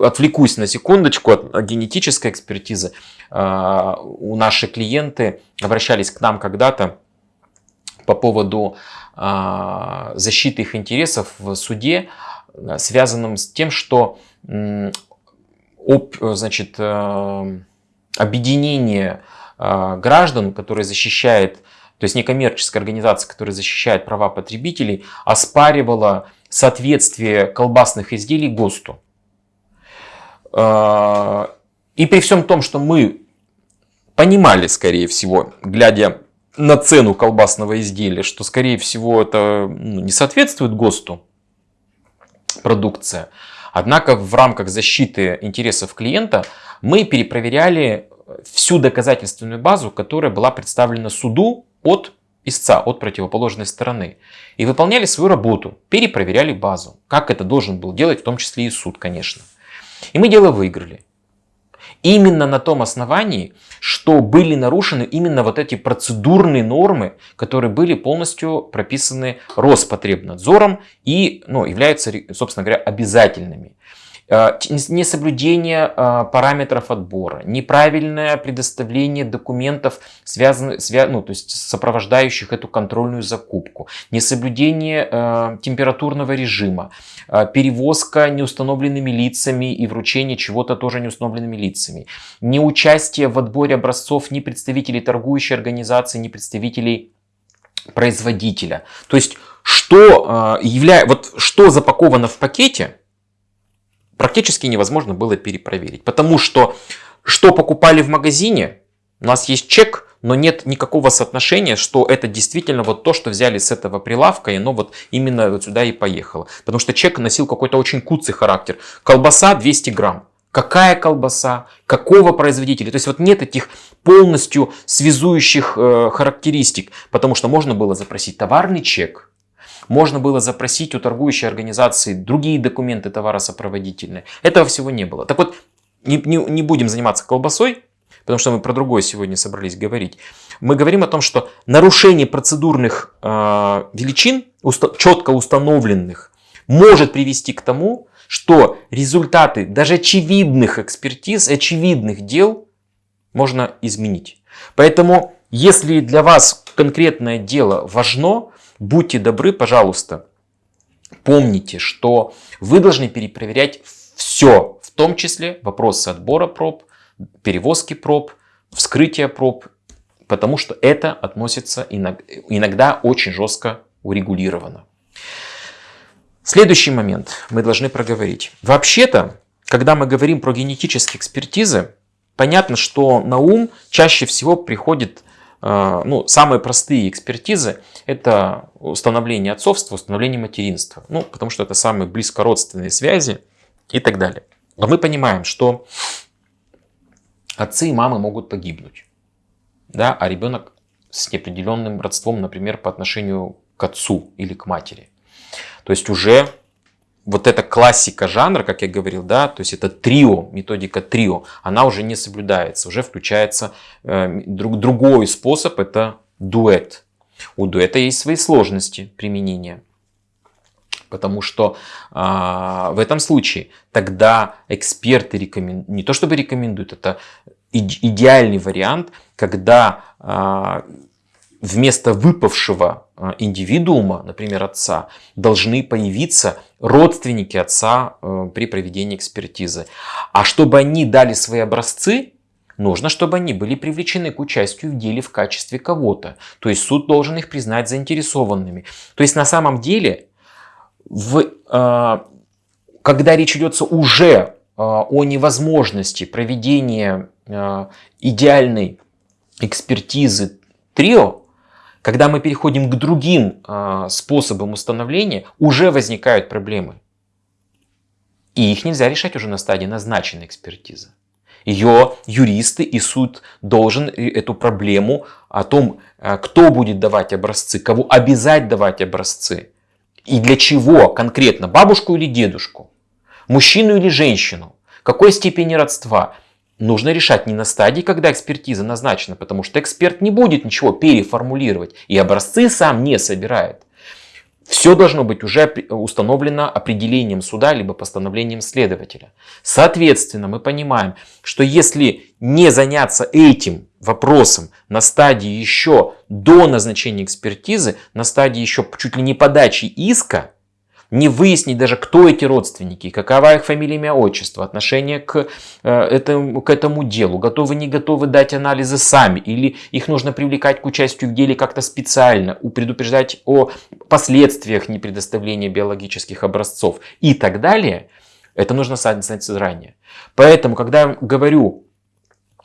отвлекусь на секундочку от генетической экспертизы. Э, у наши клиенты обращались к нам когда-то по поводу э, защиты их интересов в суде, связанном с тем, что значит, объединение граждан, которое защищает то есть некоммерческая организация, которая защищает права потребителей, оспаривала соответствие колбасных изделий ГОСТу. А, и при всем том, что мы понимали, скорее всего, глядя на цену колбасного изделия, что, скорее всего, это ну, не соответствует ГОСТу продукция. Однако в рамках защиты интересов клиента мы перепроверяли всю доказательственную базу, которая была представлена суду от истца, от противоположной стороны. И выполняли свою работу, перепроверяли базу. Как это должен был делать, в том числе и суд, конечно. И мы дело выиграли. Именно на том основании, что были нарушены именно вот эти процедурные нормы, которые были полностью прописаны Роспотребнадзором и ну, являются, собственно говоря, обязательными. Э, несоблюдение э, параметров отбора, неправильное предоставление документов, связанных, свя, ну, то есть сопровождающих эту контрольную закупку, несоблюдение э, температурного режима, перевозка неустановленными лицами и вручение чего-то тоже неустановленными лицами, неучастие в отборе образцов ни представителей торгующей организации, ни представителей производителя. То есть, что, явля... вот, что запаковано в пакете, практически невозможно было перепроверить. Потому что что покупали в магазине, у нас есть чек, но нет никакого соотношения, что это действительно вот то, что взяли с этого прилавка, и оно вот именно вот сюда и поехало. Потому что чек носил какой-то очень куцый характер. Колбаса 200 грамм. Какая колбаса, какого производителя. То есть вот нет этих полностью связующих э, характеристик, потому что можно было запросить товарный чек, можно было запросить у торгующей организации другие документы товаросопроводительные. Этого всего не было. Так вот, не, не, не будем заниматься колбасой, потому что мы про другое сегодня собрались говорить. Мы говорим о том, что нарушение процедурных э, величин, уста четко установленных, может привести к тому, что результаты даже очевидных экспертиз, очевидных дел можно изменить. Поэтому, если для вас конкретное дело важно, Будьте добры, пожалуйста, помните, что вы должны перепроверять все, в том числе вопросы отбора проб, перевозки проб, вскрытия проб, потому что это относится иногда очень жестко урегулировано. Следующий момент мы должны проговорить. Вообще-то, когда мы говорим про генетические экспертизы, понятно, что на ум чаще всего приходит ну, самые простые экспертизы – это установление отцовства, установление материнства. Ну, потому что это самые близкородственные связи и так далее. Но мы понимаем, что отцы и мамы могут погибнуть, да, а ребенок с неопределенным родством, например, по отношению к отцу или к матери. То есть уже вот эта классика жанра, как я говорил, да, то есть это трио, методика трио, она уже не соблюдается, уже включается э, друг, другой способ, это дуэт. У дуэта есть свои сложности применения. Потому что а, в этом случае тогда эксперты рекомендуют, не то чтобы рекомендуют, это идеальный вариант, когда а, вместо выпавшего а, индивидуума, например, отца, должны появиться родственники отца а, при проведении экспертизы. А чтобы они дали свои образцы, нужно, чтобы они были привлечены к участию в деле в качестве кого-то. То есть суд должен их признать заинтересованными. То есть на самом деле в, э, когда речь идет уже э, о невозможности проведения э, идеальной экспертизы трио, когда мы переходим к другим способам установления, уже возникают проблемы. И их нельзя решать уже на стадии назначенной экспертизы. Ее юристы и суд должен эту проблему о том, кто будет давать образцы, кого обязать давать образцы, и для чего конкретно? Бабушку или дедушку? Мужчину или женщину? Какой степени родства? Нужно решать не на стадии, когда экспертиза назначена, потому что эксперт не будет ничего переформулировать и образцы сам не собирает. Все должно быть уже установлено определением суда, либо постановлением следователя. Соответственно, мы понимаем, что если не заняться этим вопросом на стадии еще до назначения экспертизы, на стадии еще чуть ли не подачи иска, не выяснить даже, кто эти родственники, какова их фамилия, имя, отчество, отношение к, э, этому, к этому делу, готовы, не готовы дать анализы сами, или их нужно привлекать к участию в деле как-то специально, предупреждать о последствиях непредоставления биологических образцов и так далее, это нужно знать заранее. Поэтому, когда я говорю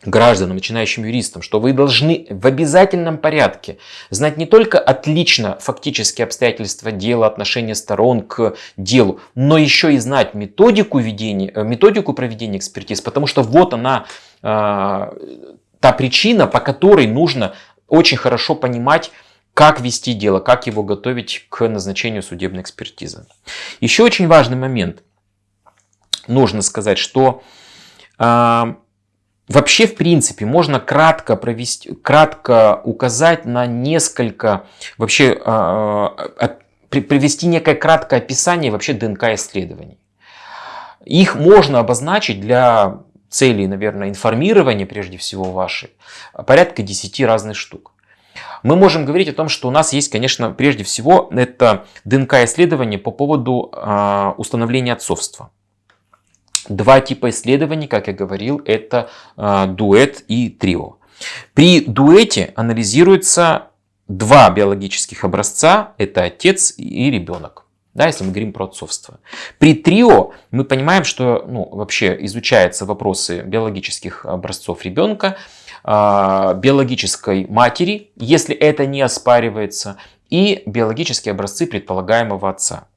гражданам, начинающим юристам, что вы должны в обязательном порядке знать не только отлично фактические обстоятельства дела, отношения сторон к делу, но еще и знать методику, ведения, э, методику проведения экспертиз, потому что вот она, э, та причина, по которой нужно очень хорошо понимать, как вести дело, как его готовить к назначению судебной экспертизы. Еще очень важный момент. Нужно сказать, что э, Вообще, в принципе, можно кратко, провести, кратко указать на несколько, вообще э, привести некое краткое описание вообще ДНК-исследований. Их можно обозначить для целей, наверное, информирования, прежде всего, вашей, порядка 10 разных штук. Мы можем говорить о том, что у нас есть, конечно, прежде всего, это ДНК-исследование по поводу э, установления отцовства. Два типа исследований, как я говорил, это э, дуэт и трио. При дуэте анализируется два биологических образца, это отец и ребенок. Да, если мы говорим про отцовство. При трио мы понимаем, что ну, вообще изучаются вопросы биологических образцов ребенка, э, биологической матери, если это не оспаривается, и биологические образцы предполагаемого отца.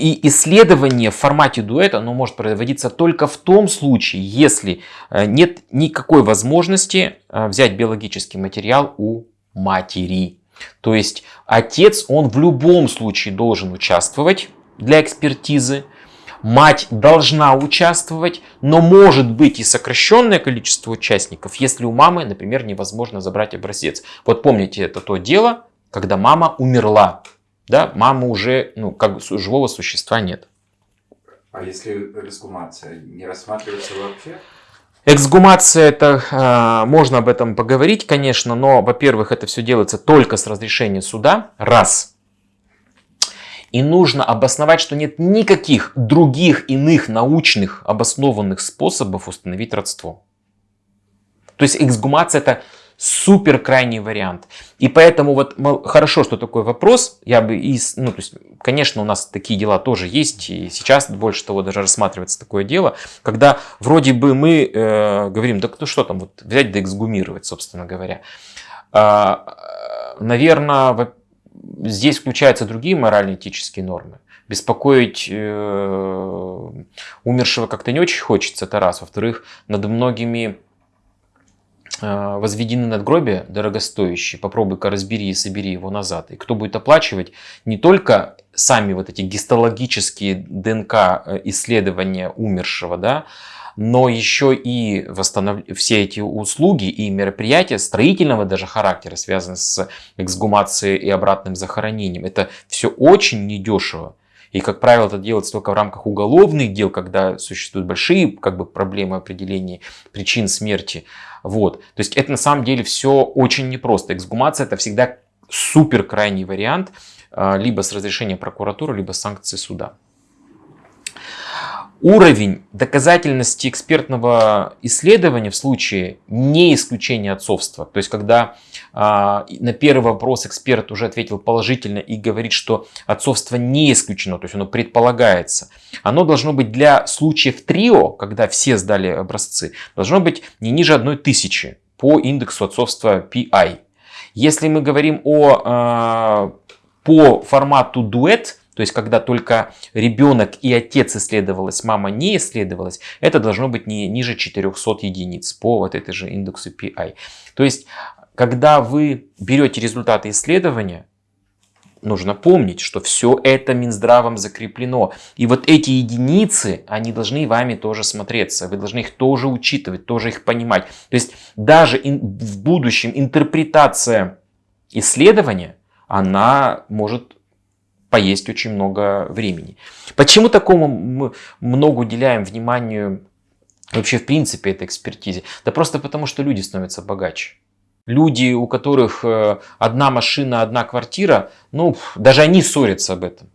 И исследование в формате дуэта оно может проводиться только в том случае, если э, нет никакой возможности э, взять биологический материал у матери. То есть отец, он в любом случае должен участвовать для экспертизы. Мать должна участвовать, но может быть и сокращенное количество участников, если у мамы, например, невозможно забрать образец. Вот помните, это то дело, когда мама умерла да, мамы уже, ну, как живого существа нет. А если эксгумация не рассматривается вообще? Эксгумация, это э, можно об этом поговорить, конечно, но, во-первых, это все делается только с разрешения суда, раз. И нужно обосновать, что нет никаких других иных научных обоснованных способов установить родство. То То есть эксгумация это супер крайний вариант. И поэтому вот хорошо, что такой вопрос. Я бы из, ну, то есть, конечно, у нас такие дела тоже есть, и сейчас больше того даже рассматривается такое дело, когда вроде бы мы э, говорим, да ну что там, вот взять да эксгумировать, собственно говоря. А, наверное, здесь включаются другие морально-этические нормы. Беспокоить э, умершего как-то не очень хочется, это раз. Во-вторых, над многими возведены надгробия дорогостоящие, попробуй-ка разбери и собери его назад. И кто будет оплачивать не только сами вот эти гистологические ДНК э, исследования умершего, да, но еще и восстанов... все эти услуги и мероприятия строительного даже характера, связанные с эксгумацией и обратным захоронением. Это все очень недешево. И, как правило, это делается только в рамках уголовных дел, когда существуют большие как бы, проблемы определения причин смерти. Вот. То есть это на самом деле все очень непросто. Эксгумация это всегда супер крайний вариант, а, либо с разрешения прокуратуры, либо с санкций суда. Уровень доказательности экспертного исследования в случае не исключения отцовства, то есть когда а, на первый вопрос эксперт уже ответил положительно и говорит, что отцовство не исключено, то есть оно предполагается, оно должно быть для случаев трио, когда все сдали образцы, должно быть не ниже одной тысячи по индексу отцовства PI. Если мы говорим о, а, по формату дуэт, то есть, когда только ребенок и отец исследовалось, мама не исследовалась, это должно быть не ниже 400 единиц по вот этой же индексу PI. То есть, когда вы берете результаты исследования, нужно помнить, что все это Минздравом закреплено. И вот эти единицы, они должны вами тоже смотреться. Вы должны их тоже учитывать, тоже их понимать. То есть даже в будущем интерпретация исследования, она может поесть очень много времени. Почему такому мы много уделяем вниманию вообще в принципе этой экспертизе? Да просто потому, что люди становятся богаче. Люди, у которых э, одна машина, одна квартира, ну, даже они ссорятся об этом.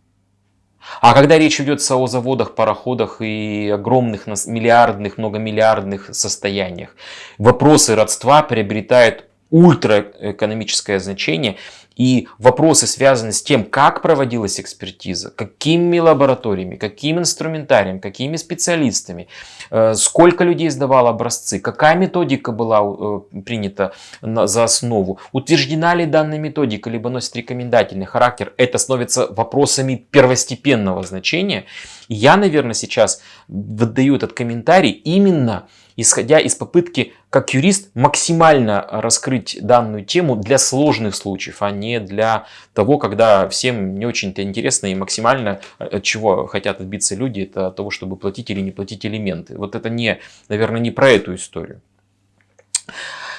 А когда речь ведется о заводах, пароходах и огромных миллиардных, многомиллиардных состояниях, вопросы родства приобретают ультраэкономическое значение. И вопросы связаны с тем, как проводилась экспертиза, какими лабораториями, каким инструментарием, какими специалистами, э, сколько людей сдавало образцы, какая методика была э, принята за основу, утверждена ли данная методика, либо носит рекомендательный характер, это становится вопросами первостепенного значения. Я, наверное, сейчас выдаю этот комментарий именно исходя из попытки, как юрист, максимально раскрыть данную тему для сложных случаев, а не для того, когда всем не очень-то интересно и максимально э, от чего хотят отбиться люди, это от того, чтобы платить или не платить элементы. Вот это, не, наверное, не про эту историю.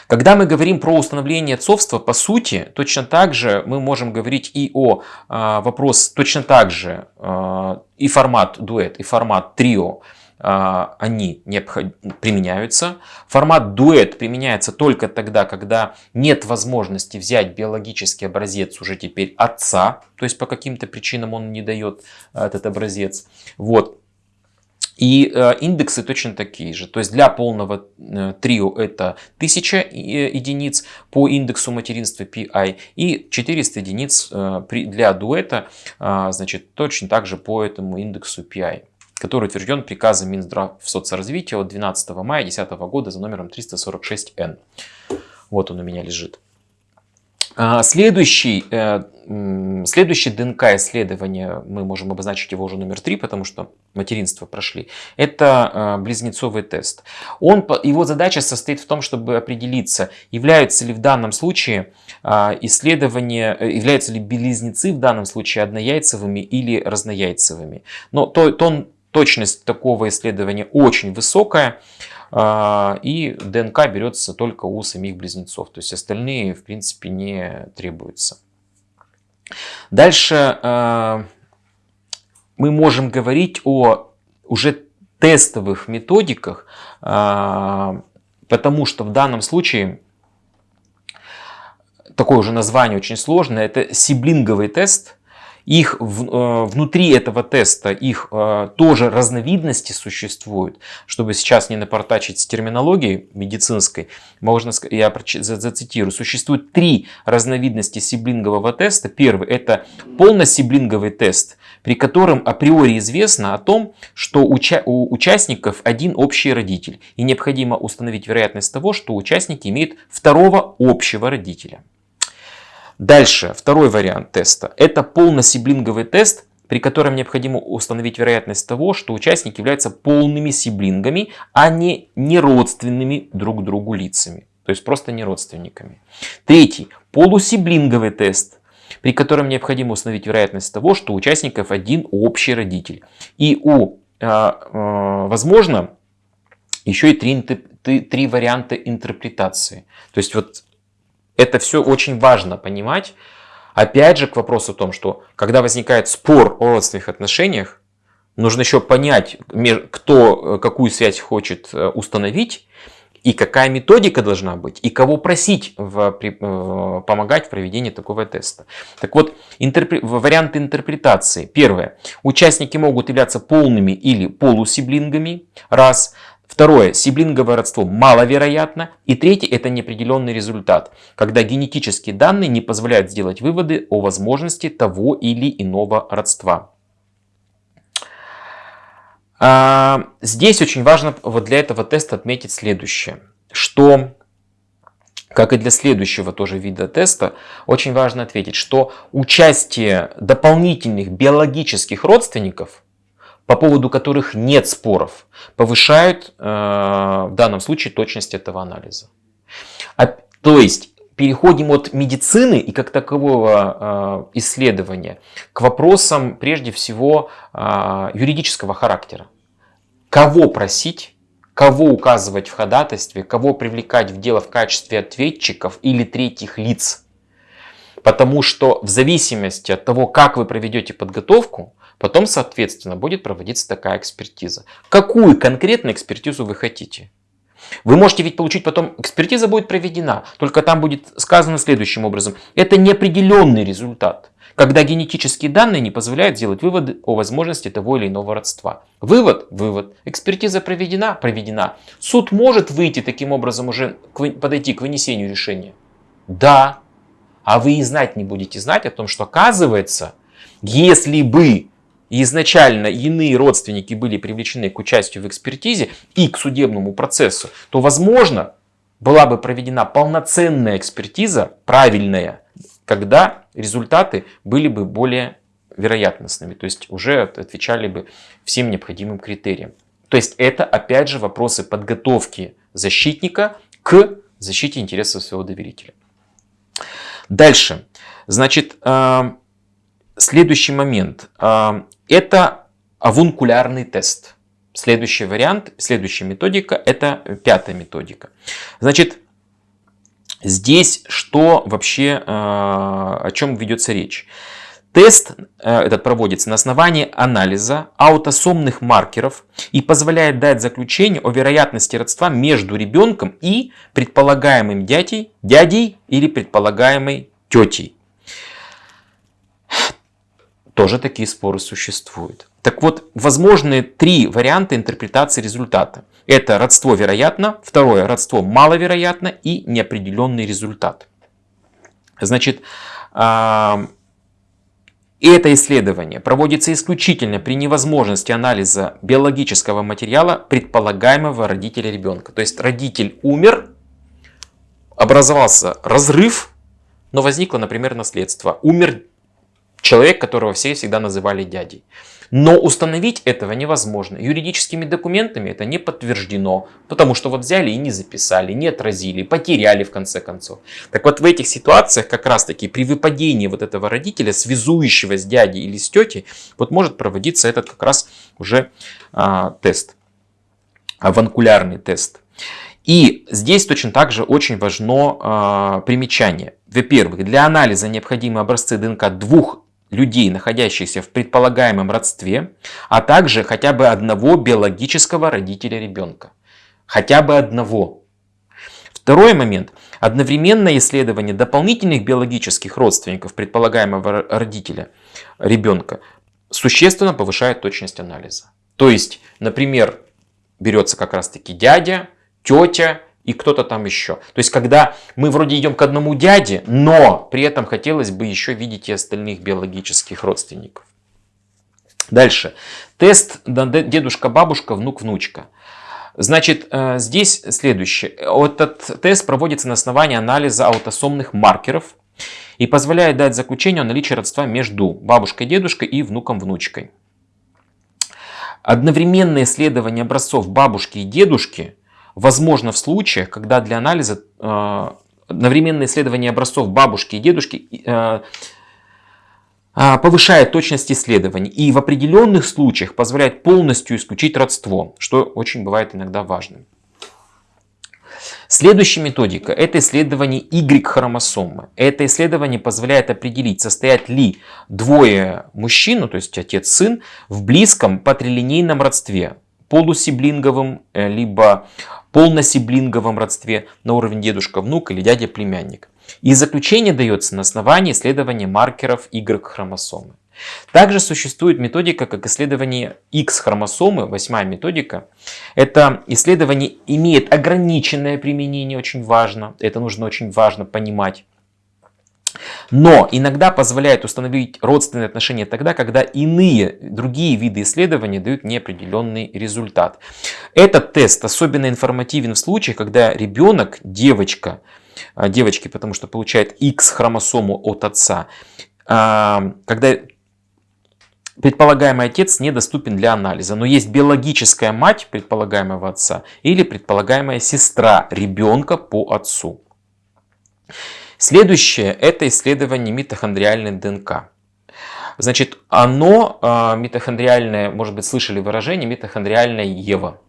Когда мы говорим про установление отцовства, по сути, точно так же мы можем говорить и о э, вопрос, точно так же э, и формат дуэт, и формат трио, а, они применяются. Формат дуэт применяется только тогда, когда нет возможности взять биологический образец уже теперь отца, то есть по каким-то причинам он не дает а, этот образец. Вот. И э, индексы точно такие же. То есть для полного э, трио это 1000 э, единиц по индексу материнства PI и 400 единиц для дуэта, э, значит, точно так же по этому индексу PI который утвержден приказом Минздрав соцразвития от 12 мая 2010 года за номером 346Н. Вот он у меня лежит. А, следующий, э, следующий ДНК исследование, мы можем обозначить его уже номер 3, потому что материнство прошли, это э, близнецовый тест. Он, его задача состоит в том, чтобы определиться, являются ли в данном случае а, исследования, э, являются ли близнецы в данном случае однояйцевыми или разнояйцевыми. Но то, то Точность такого исследования очень высокая. А, и ДНК берется только у самих близнецов. То есть остальные в принципе не требуются. Дальше а, мы можем говорить о уже тестовых методиках, а, потому что в данном случае такое уже название очень сложное, это сиблинговый тест – их в, э, внутри этого теста, их э, тоже разновидности существуют. Чтобы сейчас не напортачить с терминологией медицинской, можно я зацитирую. Существует три разновидности сиблингового теста. Первый это полносиблинговый тест, при котором априори известно о том, что уча у участников один общий родитель. И необходимо установить вероятность того, что участники имеют второго общего родителя. Дальше, второй вариант теста. Это полносиблинговый тест, при котором необходимо установить вероятность того, что участники являются полными сиблингами, а не неродственными друг другу лицами. То есть просто не родственниками. Третий. Полусиблинговый тест, при котором необходимо установить вероятность того, что у участников один общий родитель. И у, э, э, возможно, еще и три, три, три варианта интерпретации. То есть вот это все очень важно понимать. Опять же к вопросу о том, что когда возникает спор о родственных отношениях, нужно еще понять, кто э, какую связь хочет э, установить, и какая методика должна быть, и кого просить в, при, в, помогать в проведении такого теста. Так вот, интерпре, варианты интерпретации. Первое. Участники могут являться полными или полусиблингами. Раз. Второе, сиблинговое родство маловероятно. И третье, это неопределенный результат, когда генетические данные не позволяют сделать выводы о возможности того или иного родства. А, здесь очень важно вот для этого теста отметить следующее, что, как и для следующего тоже вида теста, очень важно ответить, что участие дополнительных биологических родственников – по поводу которых нет споров, повышают э, в данном случае точность этого анализа. А, то есть переходим от медицины и как такового э, исследования к вопросам прежде всего э, юридического характера. Кого просить, кого указывать в ходатайстве, кого привлекать в дело в качестве ответчиков или третьих лиц. Потому что в зависимости от того, как вы проведете подготовку, Потом, соответственно, будет проводиться такая экспертиза. Какую конкретно экспертизу вы хотите? Вы можете ведь получить потом, экспертиза будет проведена, только там будет сказано следующим образом. Это неопределенный результат, когда генетические данные не позволяют сделать выводы о возможности того или иного родства. Вывод? Вывод. Экспертиза проведена? Проведена. Суд может выйти таким образом уже, подойти к вынесению решения? Да. А вы и знать не будете знать о том, что оказывается, если бы изначально иные родственники были привлечены к участию в экспертизе и к судебному процессу, то, возможно, была бы проведена полноценная экспертиза, правильная, когда результаты были бы более вероятностными, то есть уже отвечали бы всем необходимым критериям. То есть это опять же вопросы подготовки защитника к защите интересов своего доверителя. Дальше. Значит, э, следующий момент. Это авункулярный тест. Следующий вариант, следующая методика, это пятая методика. Значит, здесь что вообще, э, о чем ведется речь? Тест э, этот проводится на основании анализа аутосомных маркеров и позволяет дать заключение о вероятности родства между ребенком и предполагаемым дядей, дядей или предполагаемой тетей тоже такие споры существуют. Так вот, возможны три варианта интерпретации результата. Это родство вероятно, второе родство маловероятно и неопределенный результат. Значит, а, это исследование проводится исключительно при невозможности анализа биологического материала предполагаемого родителя ребенка. То есть родитель умер, образовался разрыв, но возникло, например, наследство. Умер Человек, которого все всегда называли дядей. Но установить этого невозможно. Юридическими документами это не подтверждено, потому что вот взяли и не записали, не отразили, потеряли в конце концов. Так вот в этих ситуациях как раз таки при выпадении вот этого родителя, связующего с дядей или с тетей, вот может проводиться этот как раз уже а, тест, аванкулярный тест. И здесь точно так же очень важно э, примечание. Во-первых, для анализа необходимы образцы ДНК двух людей, находящихся в предполагаемом родстве, а также хотя бы одного биологического родителя ребенка. Хотя бы одного. Второй момент. Одновременное исследование дополнительных биологических родственников предполагаемого родителя ребенка существенно повышает точность анализа. То есть, например, берется как раз таки дядя, тетя и кто-то там еще. То есть, когда мы вроде идем к одному дяде, но при этом хотелось бы еще видеть и остальных биологических родственников. Дальше. Тест дедушка-бабушка, внук-внучка. Значит, э, здесь следующее. Этот тест проводится на основании анализа аутосомных маркеров и позволяет дать заключение о наличии родства между бабушкой, дедушкой и внуком-внучкой. Одновременное исследование образцов бабушки и дедушки возможно в случаях, когда для анализа э, одновременное исследование образцов бабушки и дедушки э, а, повышает точность исследований и в определенных случаях позволяет полностью исключить родство, что очень бывает иногда важным. Следующая методика – это исследование Y-хромосомы. Это исследование позволяет определить, состоят ли двое мужчин, ну, то есть отец-сын, в близком патрилинейном родстве, полусиблинговом, э, либо полносиблинговом родстве на уровень дедушка-внук или дядя-племянник. И заключение дается на основании исследования маркеров Y-хромосомы. Также существует методика, как исследование X-хромосомы, восьмая методика. Это исследование имеет ограниченное применение, очень важно. Это нужно очень важно понимать. Но иногда позволяет установить родственные отношения тогда, когда иные, другие виды исследований дают неопределенный результат. Этот тест особенно информативен в случае, когда ребенок, девочка, а, девочки, потому что получает X хромосому от отца, а, когда предполагаемый отец недоступен для анализа, но есть биологическая мать предполагаемого отца или предполагаемая сестра ребенка по отцу. Следующее – это исследование митохондриальной ДНК. Значит, оно, а, митохондриальное, может быть, слышали выражение, митохондриальная Ева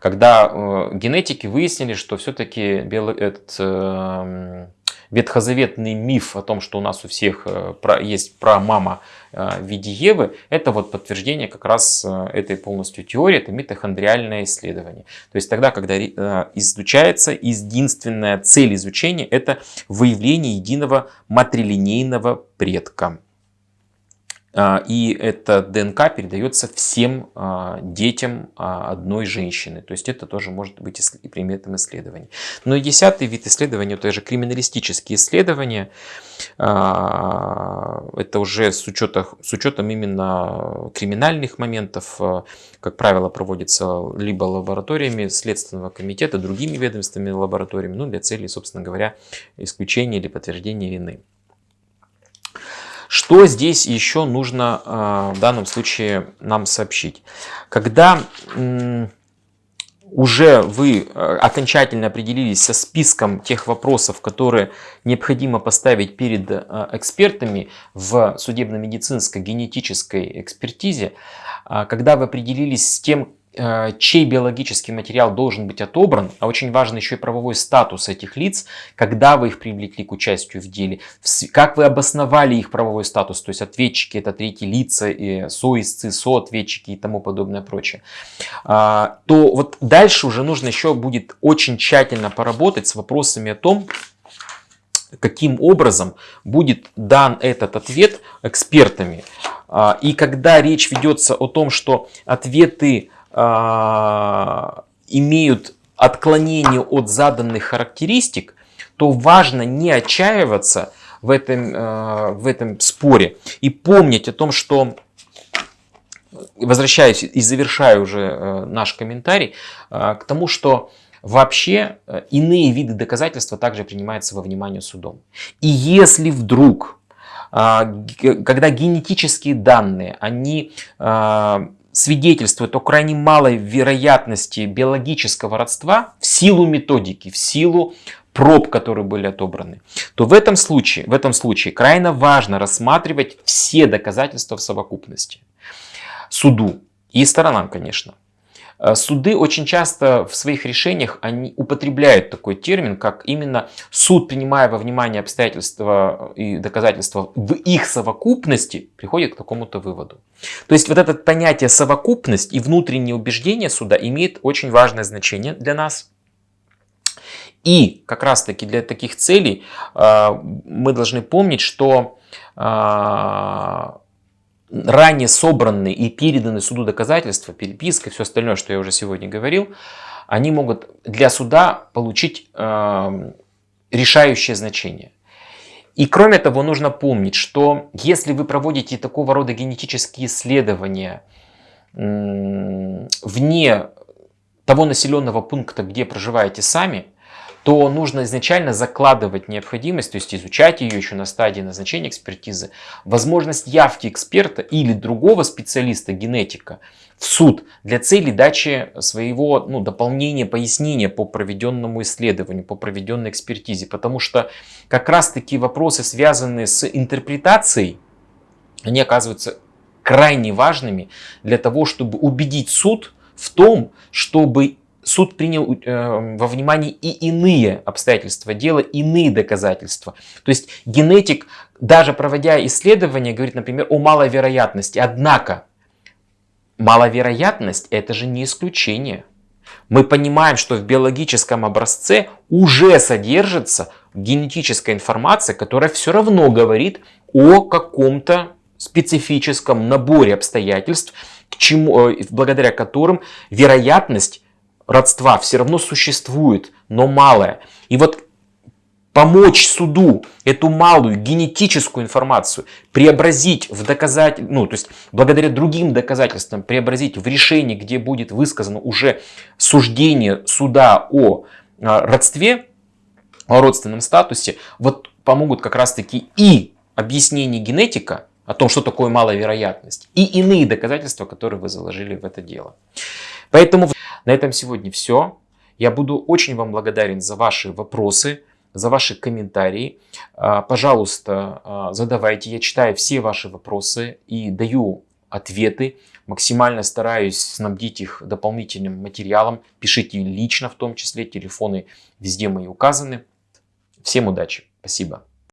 когда э, генетики выяснили, что все-таки этот э, ветхозаветный миф о том, что у нас у всех э, есть прамама в виде Евы, это вот подтверждение как раз этой полностью теории, это митохондриальное исследование. То есть тогда, когда изучается, единственная цель изучения это выявление единого матрилинейного предка. А, и эта ДНК передается всем а, детям а, одной женщины. То есть это тоже может быть предметом исследований. Ну и десятый вид исследования, это же криминалистические исследования. Это уже с, учетом, с учетом именно криминальных моментов, как правило, проводится либо лабораториями Следственного комитета, другими ведомственными лабораториями, ну для целей, собственно говоря, исключения или подтверждения вины. Что здесь еще нужно а, в данном случае нам сообщить? Когда уже вы а, окончательно определились со списком тех вопросов, которые необходимо поставить перед а, экспертами в судебно-медицинской генетической экспертизе, когда вы определились с тем, Э, чей биологический материал должен быть отобран, а очень важен еще и правовой статус этих лиц, когда вы их привлекли к участию в деле, как вы обосновали их правовой статус, то есть ответчики, это третьи лица, и соисцы, соответчики и тому подобное прочее, а, то вот дальше уже нужно еще будет очень тщательно поработать с вопросами о том, каким образом будет дан этот ответ экспертами. А, и когда речь ведется о том, что ответы имеют отклонение от заданных характеристик, то важно не отчаиваться в этом, а, в этом споре и помнить о том, что возвращаюсь и завершаю уже э, наш комментарий а, к тому, что вообще э, иные виды доказательства также принимаются во внимание судом. И если вдруг, когда генетические данные, они свидетельствует о крайне малой вероятности биологического родства в силу методики, в силу проб, которые были отобраны, то в этом случае, в этом случае крайне важно рассматривать все доказательства в совокупности. Суду и сторонам, конечно. Э, суды очень часто в своих решениях они употребляют такой термин, как именно суд, принимая во внимание обстоятельства и доказательства в их совокупности, приходит к такому-то выводу. То есть вот это понятие совокупность и внутреннее убеждение суда имеет очень важное значение для нас. И как раз таки для таких целей мы должны помнить, что ранее собранные и переданные суду доказательства, переписка, все остальное, что я уже сегодня говорил, они могут для суда получить э, решающее значение. И кроме того, нужно помнить, что если вы проводите такого рода генетические исследования э, вне того населенного пункта, где проживаете сами, то нужно изначально закладывать необходимость, то есть изучать ее еще на стадии назначения экспертизы, возможность явки эксперта или другого специалиста, генетика, в суд для цели дачи своего ну, дополнения, пояснения по проведенному исследованию, по проведенной экспертизе. Потому что как раз таки вопросы, связанные с интерпретацией, они оказываются крайне важными для того, чтобы убедить суд в том, чтобы суд принял э, во внимание и иные обстоятельства дела, иные доказательства. То есть генетик, даже проводя исследования, говорит, например, о маловероятности. Однако, маловероятность это же не исключение. Мы понимаем, что в биологическом образце уже содержится генетическая информация, которая все равно говорит о каком-то специфическом наборе обстоятельств, к чему, э, благодаря которым вероятность родства все равно существует, но малое. И вот помочь суду эту малую генетическую информацию преобразить в доказатель, ну, то есть благодаря другим доказательствам преобразить в решение, где будет высказано уже суждение суда о а, родстве, о родственном статусе, вот помогут как раз таки и объяснение генетика о том, что такое маловероятность, и иные доказательства, которые вы заложили в это дело. Поэтому на этом сегодня все. Я буду очень вам благодарен за ваши вопросы, за ваши комментарии. А, пожалуйста, а, задавайте. Я читаю все ваши вопросы и даю ответы. Максимально стараюсь снабдить их дополнительным материалом. Пишите лично в том числе. Телефоны везде мои указаны. Всем удачи. Спасибо.